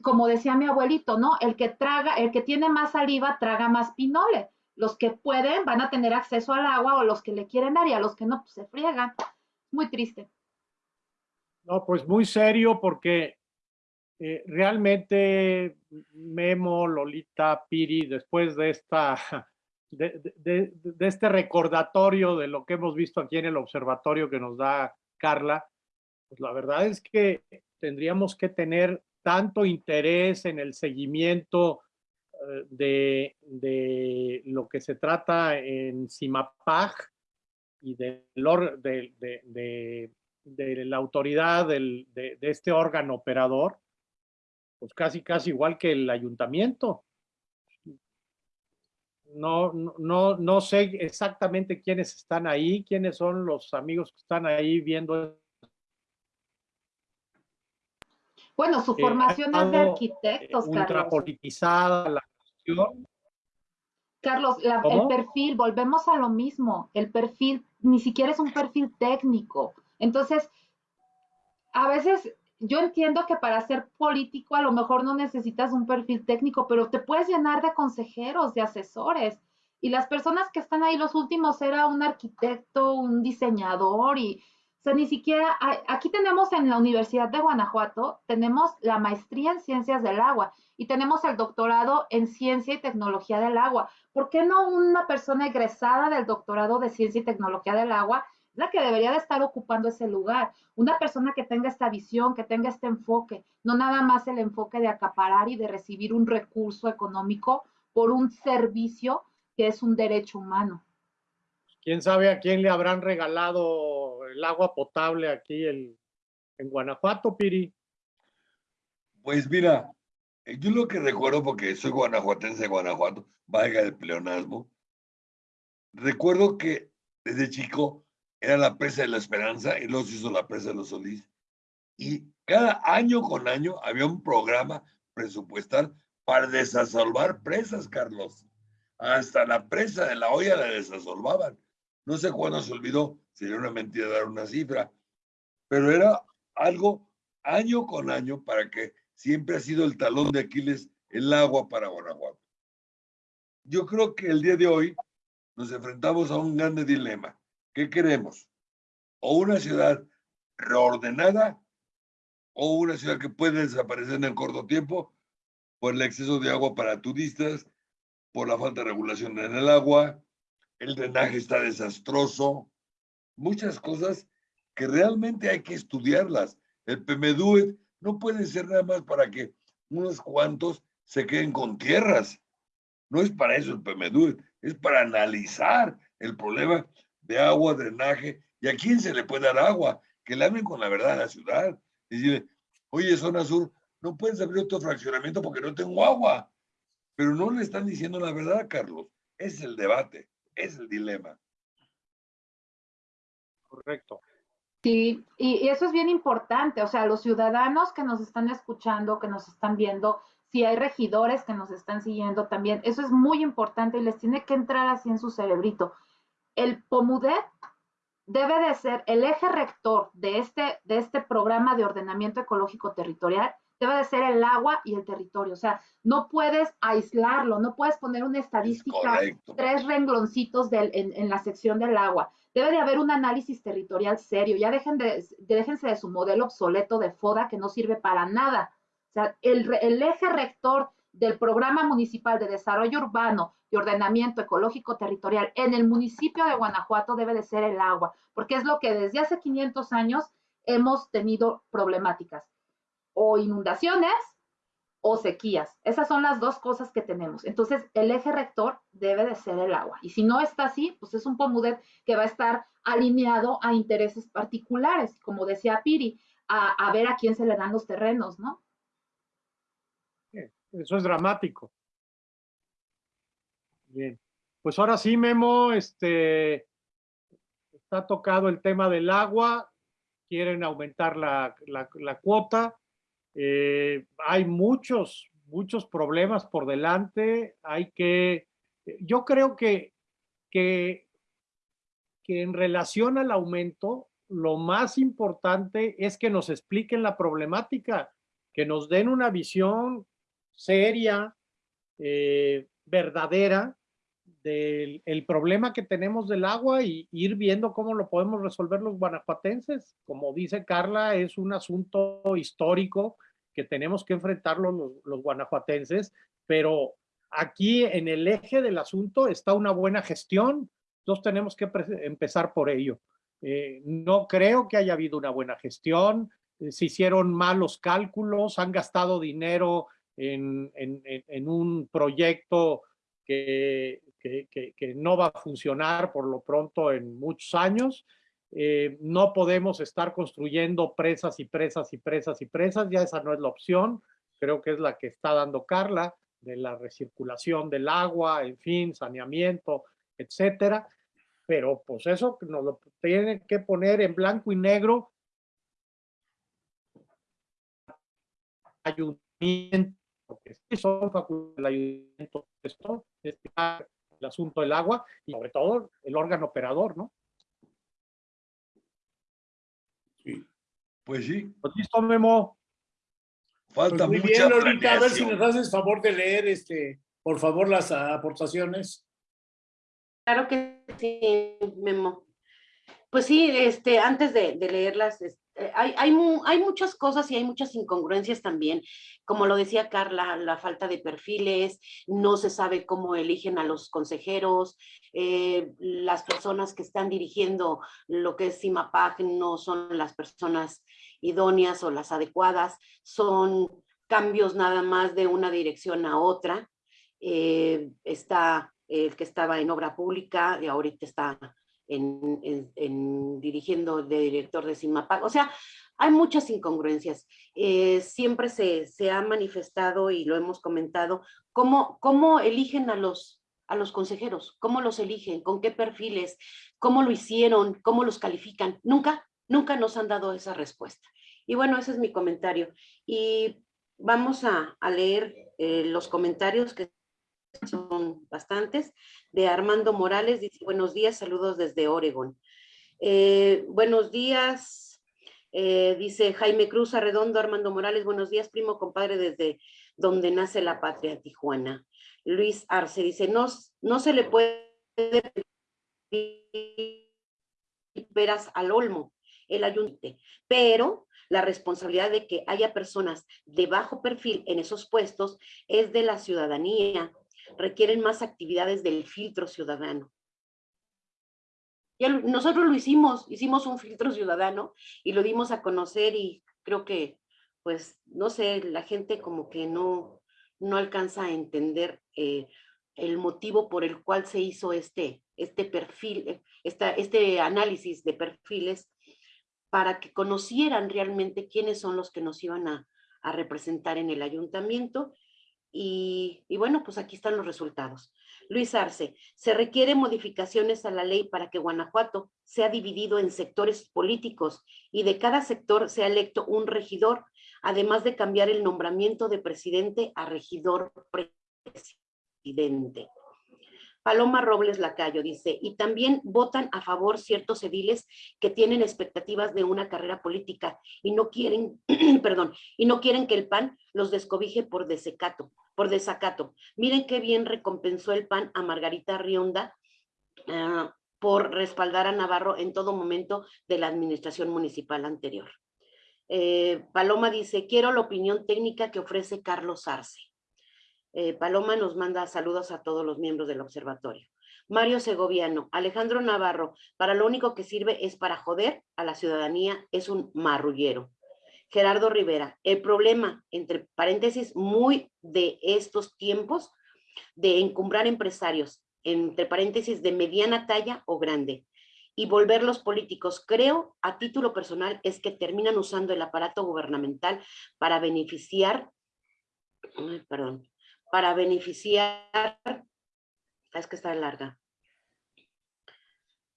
como decía mi abuelito, ¿no? El que traga, el que tiene más saliva, traga más pinole. Los que pueden van a tener acceso al agua o los que le quieren dar y a los que no, pues se friegan. Muy triste. No, pues muy serio porque eh, realmente Memo, Lolita, Piri, después de, esta, de, este recordatorio de lo que hemos visto aquí en el observatorio que nos da Carla, pues la verdad es que tendríamos que tener tanto interés en el seguimiento eh, de, lo que se trata en CIMAPAG y de, de, la autoridad de, este órgano operador, pues casi, casi igual que el ayuntamiento. No, no, no sé exactamente quiénes están ahí, quiénes son los amigos que están ahí viendo. Bueno, su formación es de arquitectos, Carlos. politizada la cuestión. Carlos, el perfil, volvemos a lo mismo, el perfil ni siquiera es un perfil técnico. Entonces, a veces yo entiendo que para ser político a lo mejor no necesitas un perfil técnico, pero te puedes llenar de consejeros, de asesores. Y las personas que están ahí, los últimos era un arquitecto, un diseñador y, o sea, ni siquiera, aquí tenemos en la Universidad de Guanajuato, tenemos la maestría en ciencias del agua y tenemos el doctorado en ciencia y tecnología del agua. ¿Por qué no una persona egresada del doctorado de ciencia y tecnología del agua la que debería de estar ocupando ese lugar. Una persona que tenga esta visión, que tenga este enfoque, no nada más el enfoque de acaparar y de recibir un recurso económico por un servicio que es un derecho humano. ¿Quién sabe a quién le habrán regalado el agua potable aquí en Guanajuato, Piri? Pues mira, eh, yo lo que recuerdo, porque soy guanajuatense de Guanajuato, valga el pleonasmo, recuerdo que desde chico era la presa de la Esperanza y se hizo la presa de los Solís. Y cada año con año había un programa presupuestal para desasolvar presas, Carlos. Hasta la presa de la olla la desasolvaban. No sé cuándo se olvidó, sería una mentira dar una cifra, pero era algo año con año para que siempre ha sido el talón de Aquiles el agua para Guanajuato. Yo creo que el día de hoy nos enfrentamos a un grande dilema. ¿Qué queremos? O una ciudad reordenada o una ciudad que puede desaparecer en el corto tiempo por el exceso de agua para turistas, por la falta de regulación en el agua, el drenaje está desastroso, muchas cosas que realmente hay que estudiarlas. El PMDUE no puede ser nada más para que unos cuantos se queden con tierras. No es para eso el PMDUE, es para analizar el problema de agua, drenaje y a quién se le puede dar agua, que le hablen con la verdad a la ciudad. Y decirle, oye, zona sur, no puedes abrir otro fraccionamiento porque no tengo agua. Pero no le están diciendo la verdad, Carlos. Es el debate, es el dilema. Correcto. Sí, y, y, eso es bien importante, o sea, los ciudadanos que nos están escuchando, que nos están viendo, si hay regidores que nos están siguiendo también, eso es muy importante y les tiene que entrar así en su cerebrito. El POMUDET debe de ser el eje rector de este, de este programa de ordenamiento ecológico territorial, debe de ser el agua y el territorio. O sea, no puedes aislarlo, no puedes poner una estadística, tres rengloncitos del, en, en, la sección del agua. Debe de haber un análisis territorial serio. Ya dejen de, déjense de su modelo obsoleto de FODA que no sirve para nada. O sea, el, el eje rector del Programa Municipal de Desarrollo Urbano y Ordenamiento Ecológico Territorial en el municipio de Guanajuato debe de ser el agua, porque es lo que desde hace 500 años hemos tenido problemáticas, o inundaciones o sequías. Esas son las dos cosas que tenemos. Entonces, el eje rector debe de ser el agua. Y si no está así, pues es un POMUDET que va a estar alineado a intereses particulares, como decía Piri, a, a ver a quién se le dan los terrenos, ¿no? Eso es dramático. Bien. Pues ahora sí, Memo, este, está tocado el tema del agua, quieren aumentar la, la, cuota, eh, hay muchos, muchos problemas por delante, hay que, yo creo que, que, que en relación al aumento, lo más importante es que nos expliquen la problemática, que nos den una visión seria, eh, verdadera, del el problema que tenemos del agua y ir viendo cómo lo podemos resolver los guanajuatenses. Como dice Carla, es un asunto histórico que tenemos que enfrentar los, guanajuatenses, pero aquí en el eje del asunto está una buena gestión. Entonces tenemos que empezar por ello. Eh, no creo que haya habido una buena gestión, eh, se hicieron malos cálculos, han gastado dinero en, un proyecto que, que, no va a funcionar por lo pronto en muchos años. Eh, no podemos estar construyendo presas y presas y presas y presas, ya esa no es la opción, creo que es la que está dando Carla, de la recirculación del agua, en fin, saneamiento, etcétera. Pero pues eso nos lo tienen que poner en blanco y negro ayuntamiento porque son facultades del ayuntamiento, esto, el asunto del agua y sobre todo el órgano operador, ¿no? Sí. Pues sí. Pues listo, Memo. Falta pues muy mucha bien, Lolita, a ver si nos haces favor de leer, este, por favor, las aportaciones. Claro que sí, Memo. Pues sí, este, antes de, de leerlas, eh, hay, hay, hay, muchas cosas y hay muchas incongruencias también. Como lo decía Carla, la falta de perfiles, no se sabe cómo eligen a los consejeros, eh, las personas que están dirigiendo lo que es CIMAPAC no son las personas idóneas o las adecuadas, son cambios nada más de una dirección a otra. Eh, está el que estaba en obra pública y ahorita está en, en, en, dirigiendo de director de CIMAPAC. O sea, hay muchas incongruencias. Eh, siempre se, se, ha manifestado y lo hemos comentado, cómo, cómo eligen a los, a los consejeros, cómo los eligen, con qué perfiles, cómo lo hicieron, cómo los califican. Nunca, nunca nos han dado esa respuesta. Y bueno, ese es mi comentario. Y vamos a, a leer eh, los comentarios que son bastantes, de Armando Morales, dice, buenos días, saludos desde Oregon. Eh, buenos días, eh, dice Jaime Cruz Arredondo, Armando Morales, buenos días, primo compadre, desde donde nace la patria, Tijuana. Luis Arce dice, no, no se le puede veras al olmo, el ayuntamiento, pero la responsabilidad de que haya personas de bajo perfil en esos puestos es de la ciudadanía. Requieren más actividades del filtro ciudadano. Ya nosotros lo hicimos, hicimos un filtro ciudadano y lo dimos a conocer y creo que, pues, no sé, la gente como que no, no alcanza a entender eh, el motivo por el cual se hizo este, este perfil, esta, este análisis de perfiles para que conocieran realmente quiénes son los que nos iban a, representar en el ayuntamiento. Y, bueno, pues aquí están los resultados. Luis Arce, se requieren modificaciones a la ley para que Guanajuato sea dividido en sectores políticos y de cada sector sea electo un regidor, además de cambiar el nombramiento de presidente a regidor presidente. Paloma Robles Lacayo dice, y también votan a favor ciertos ediles que tienen expectativas de una carrera política y no quieren, perdón, y no quieren que el PAN los descobije por desecato, por desacato. Miren qué bien recompensó el PAN a Margarita Rionda ah, por respaldar a Navarro en todo momento de la administración municipal anterior. Eh, Paloma dice, quiero la opinión técnica que ofrece Carlos Arce. Eh, Paloma nos manda saludos a todos los miembros del observatorio. Mario Segoviano, Alejandro Navarro, para lo único que sirve es para joder a la ciudadanía, es un marrullero. Gerardo Rivera, el problema, entre paréntesis, muy de estos tiempos, de encumbrar empresarios, entre paréntesis, de mediana talla o grande, y volverlos políticos, creo, a título personal, es que terminan usando el aparato gubernamental para beneficiar, perdón, para beneficiar, es que está larga,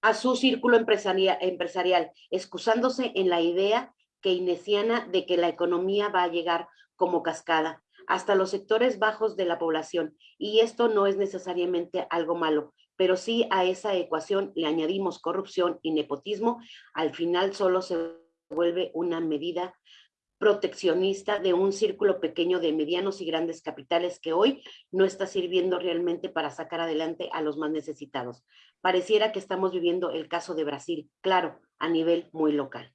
a su círculo empresarial, excusándose en la idea keynesiana de que la economía va a llegar como cascada hasta los sectores bajos de la población. Y esto no es necesariamente algo malo, pero sí a esa ecuación le añadimos corrupción y nepotismo, al final solo se vuelve una medida proteccionista de un círculo pequeño de medianos y grandes capitales que hoy no está sirviendo realmente para sacar adelante a los más necesitados. Pareciera que estamos viviendo el caso de Brasil, claro, a nivel muy local.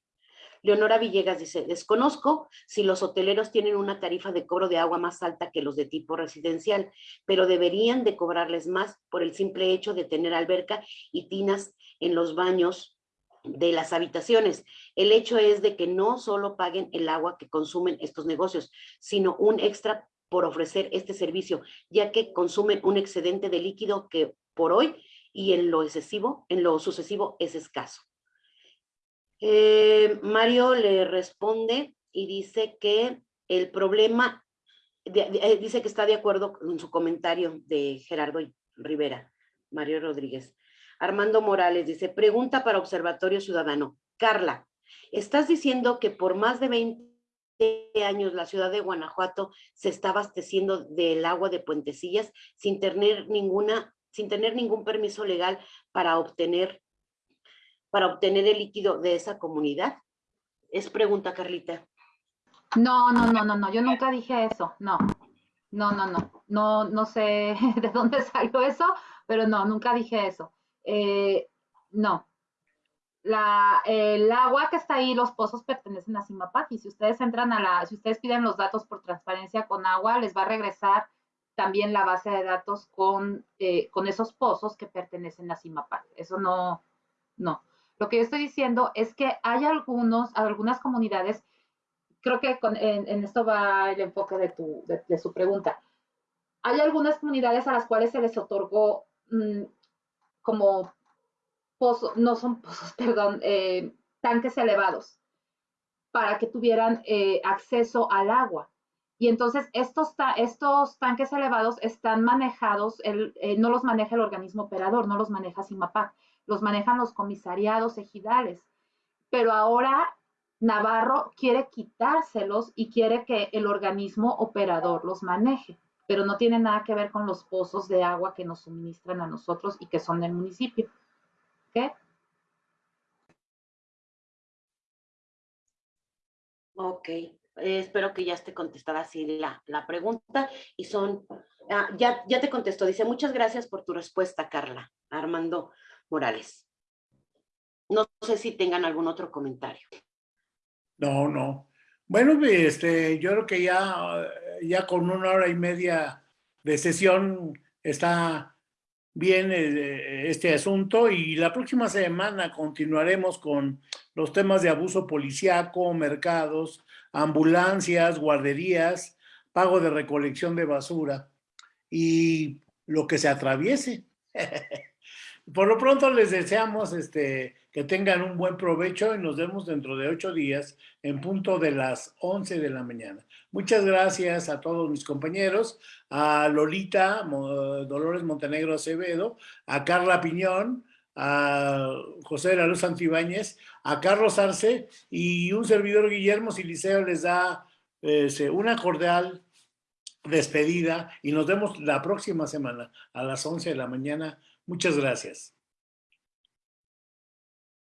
Leonora Villegas dice, desconozco si los hoteleros tienen una tarifa de cobro de agua más alta que los de tipo residencial, pero deberían de cobrarles más por el simple hecho de tener alberca y tinas en los baños de las habitaciones. El hecho es de que no solo paguen el agua que consumen estos negocios, sino un extra por ofrecer este servicio, ya que consumen un excedente de líquido que por hoy y en lo excesivo, en lo sucesivo es escaso. Eh, Mario le responde y dice que el problema, eh, dice que está de acuerdo con su comentario de Gerardo Rivera, Mario Rodríguez. Armando Morales dice, pregunta para Observatorio Ciudadano. Carla, ¿estás diciendo que por más de 20 años la ciudad de Guanajuato se está abasteciendo del agua de Puentecillas sin tener ninguna, sin tener ningún permiso legal para obtener, para obtener el líquido de esa comunidad? Es pregunta, Carlita. No, no, no, no, no, yo nunca dije eso, no. No, no, no, no, no sé de dónde salió eso, pero no, nunca dije eso. Eh, no. La, el agua que está ahí, los pozos pertenecen a CIMAPAC y si ustedes entran a la, si ustedes piden los datos por transparencia con agua, les va a regresar también la base de datos con, eh, con esos pozos que pertenecen a CIMAPAC. Eso no, no. Lo que yo estoy diciendo es que hay algunos, algunas comunidades, creo que en, esto va el enfoque de, tu, de, su pregunta. Hay algunas comunidades a las cuales se les otorgó mm, como pozos, no son pozos, perdón, eh, tanques elevados para que tuvieran eh, acceso al agua. Y entonces estos, estos tanques elevados están manejados, el, eh, no los maneja el organismo operador, no los maneja CIMAPAC, los manejan los comisariados ejidales. Pero ahora Navarro quiere quitárselos y quiere que el organismo operador los maneje pero no tiene nada que ver con los pozos de agua que nos suministran a nosotros y que son del municipio. ¿Ok? Ok, espero que ya esté contestada así la, la pregunta. Y son, ah, ya, ya te contestó, dice, muchas gracias por tu respuesta, Carla, Armando Morales. No sé si tengan algún otro comentario. No, no. Bueno, este, yo creo que ya, ya con una hora y media de sesión está bien eh, este asunto y la próxima semana continuaremos con los temas de abuso policiaco, mercados, ambulancias, guarderías, pago de recolección de basura y lo que se atraviese. Por lo pronto les deseamos este, que tengan un buen provecho y nos vemos dentro de ocho días en punto de las 11 de la mañana. Muchas gracias a todos mis compañeros, a Lolita Dolores Montenegro Acevedo, a Carla Piñón, a José de la Luz Antibáñez, a Carlos Arce y un servidor Guillermo Siliceo les da este, una cordial despedida y nos vemos la próxima semana a las 11 de la mañana Muchas gracias.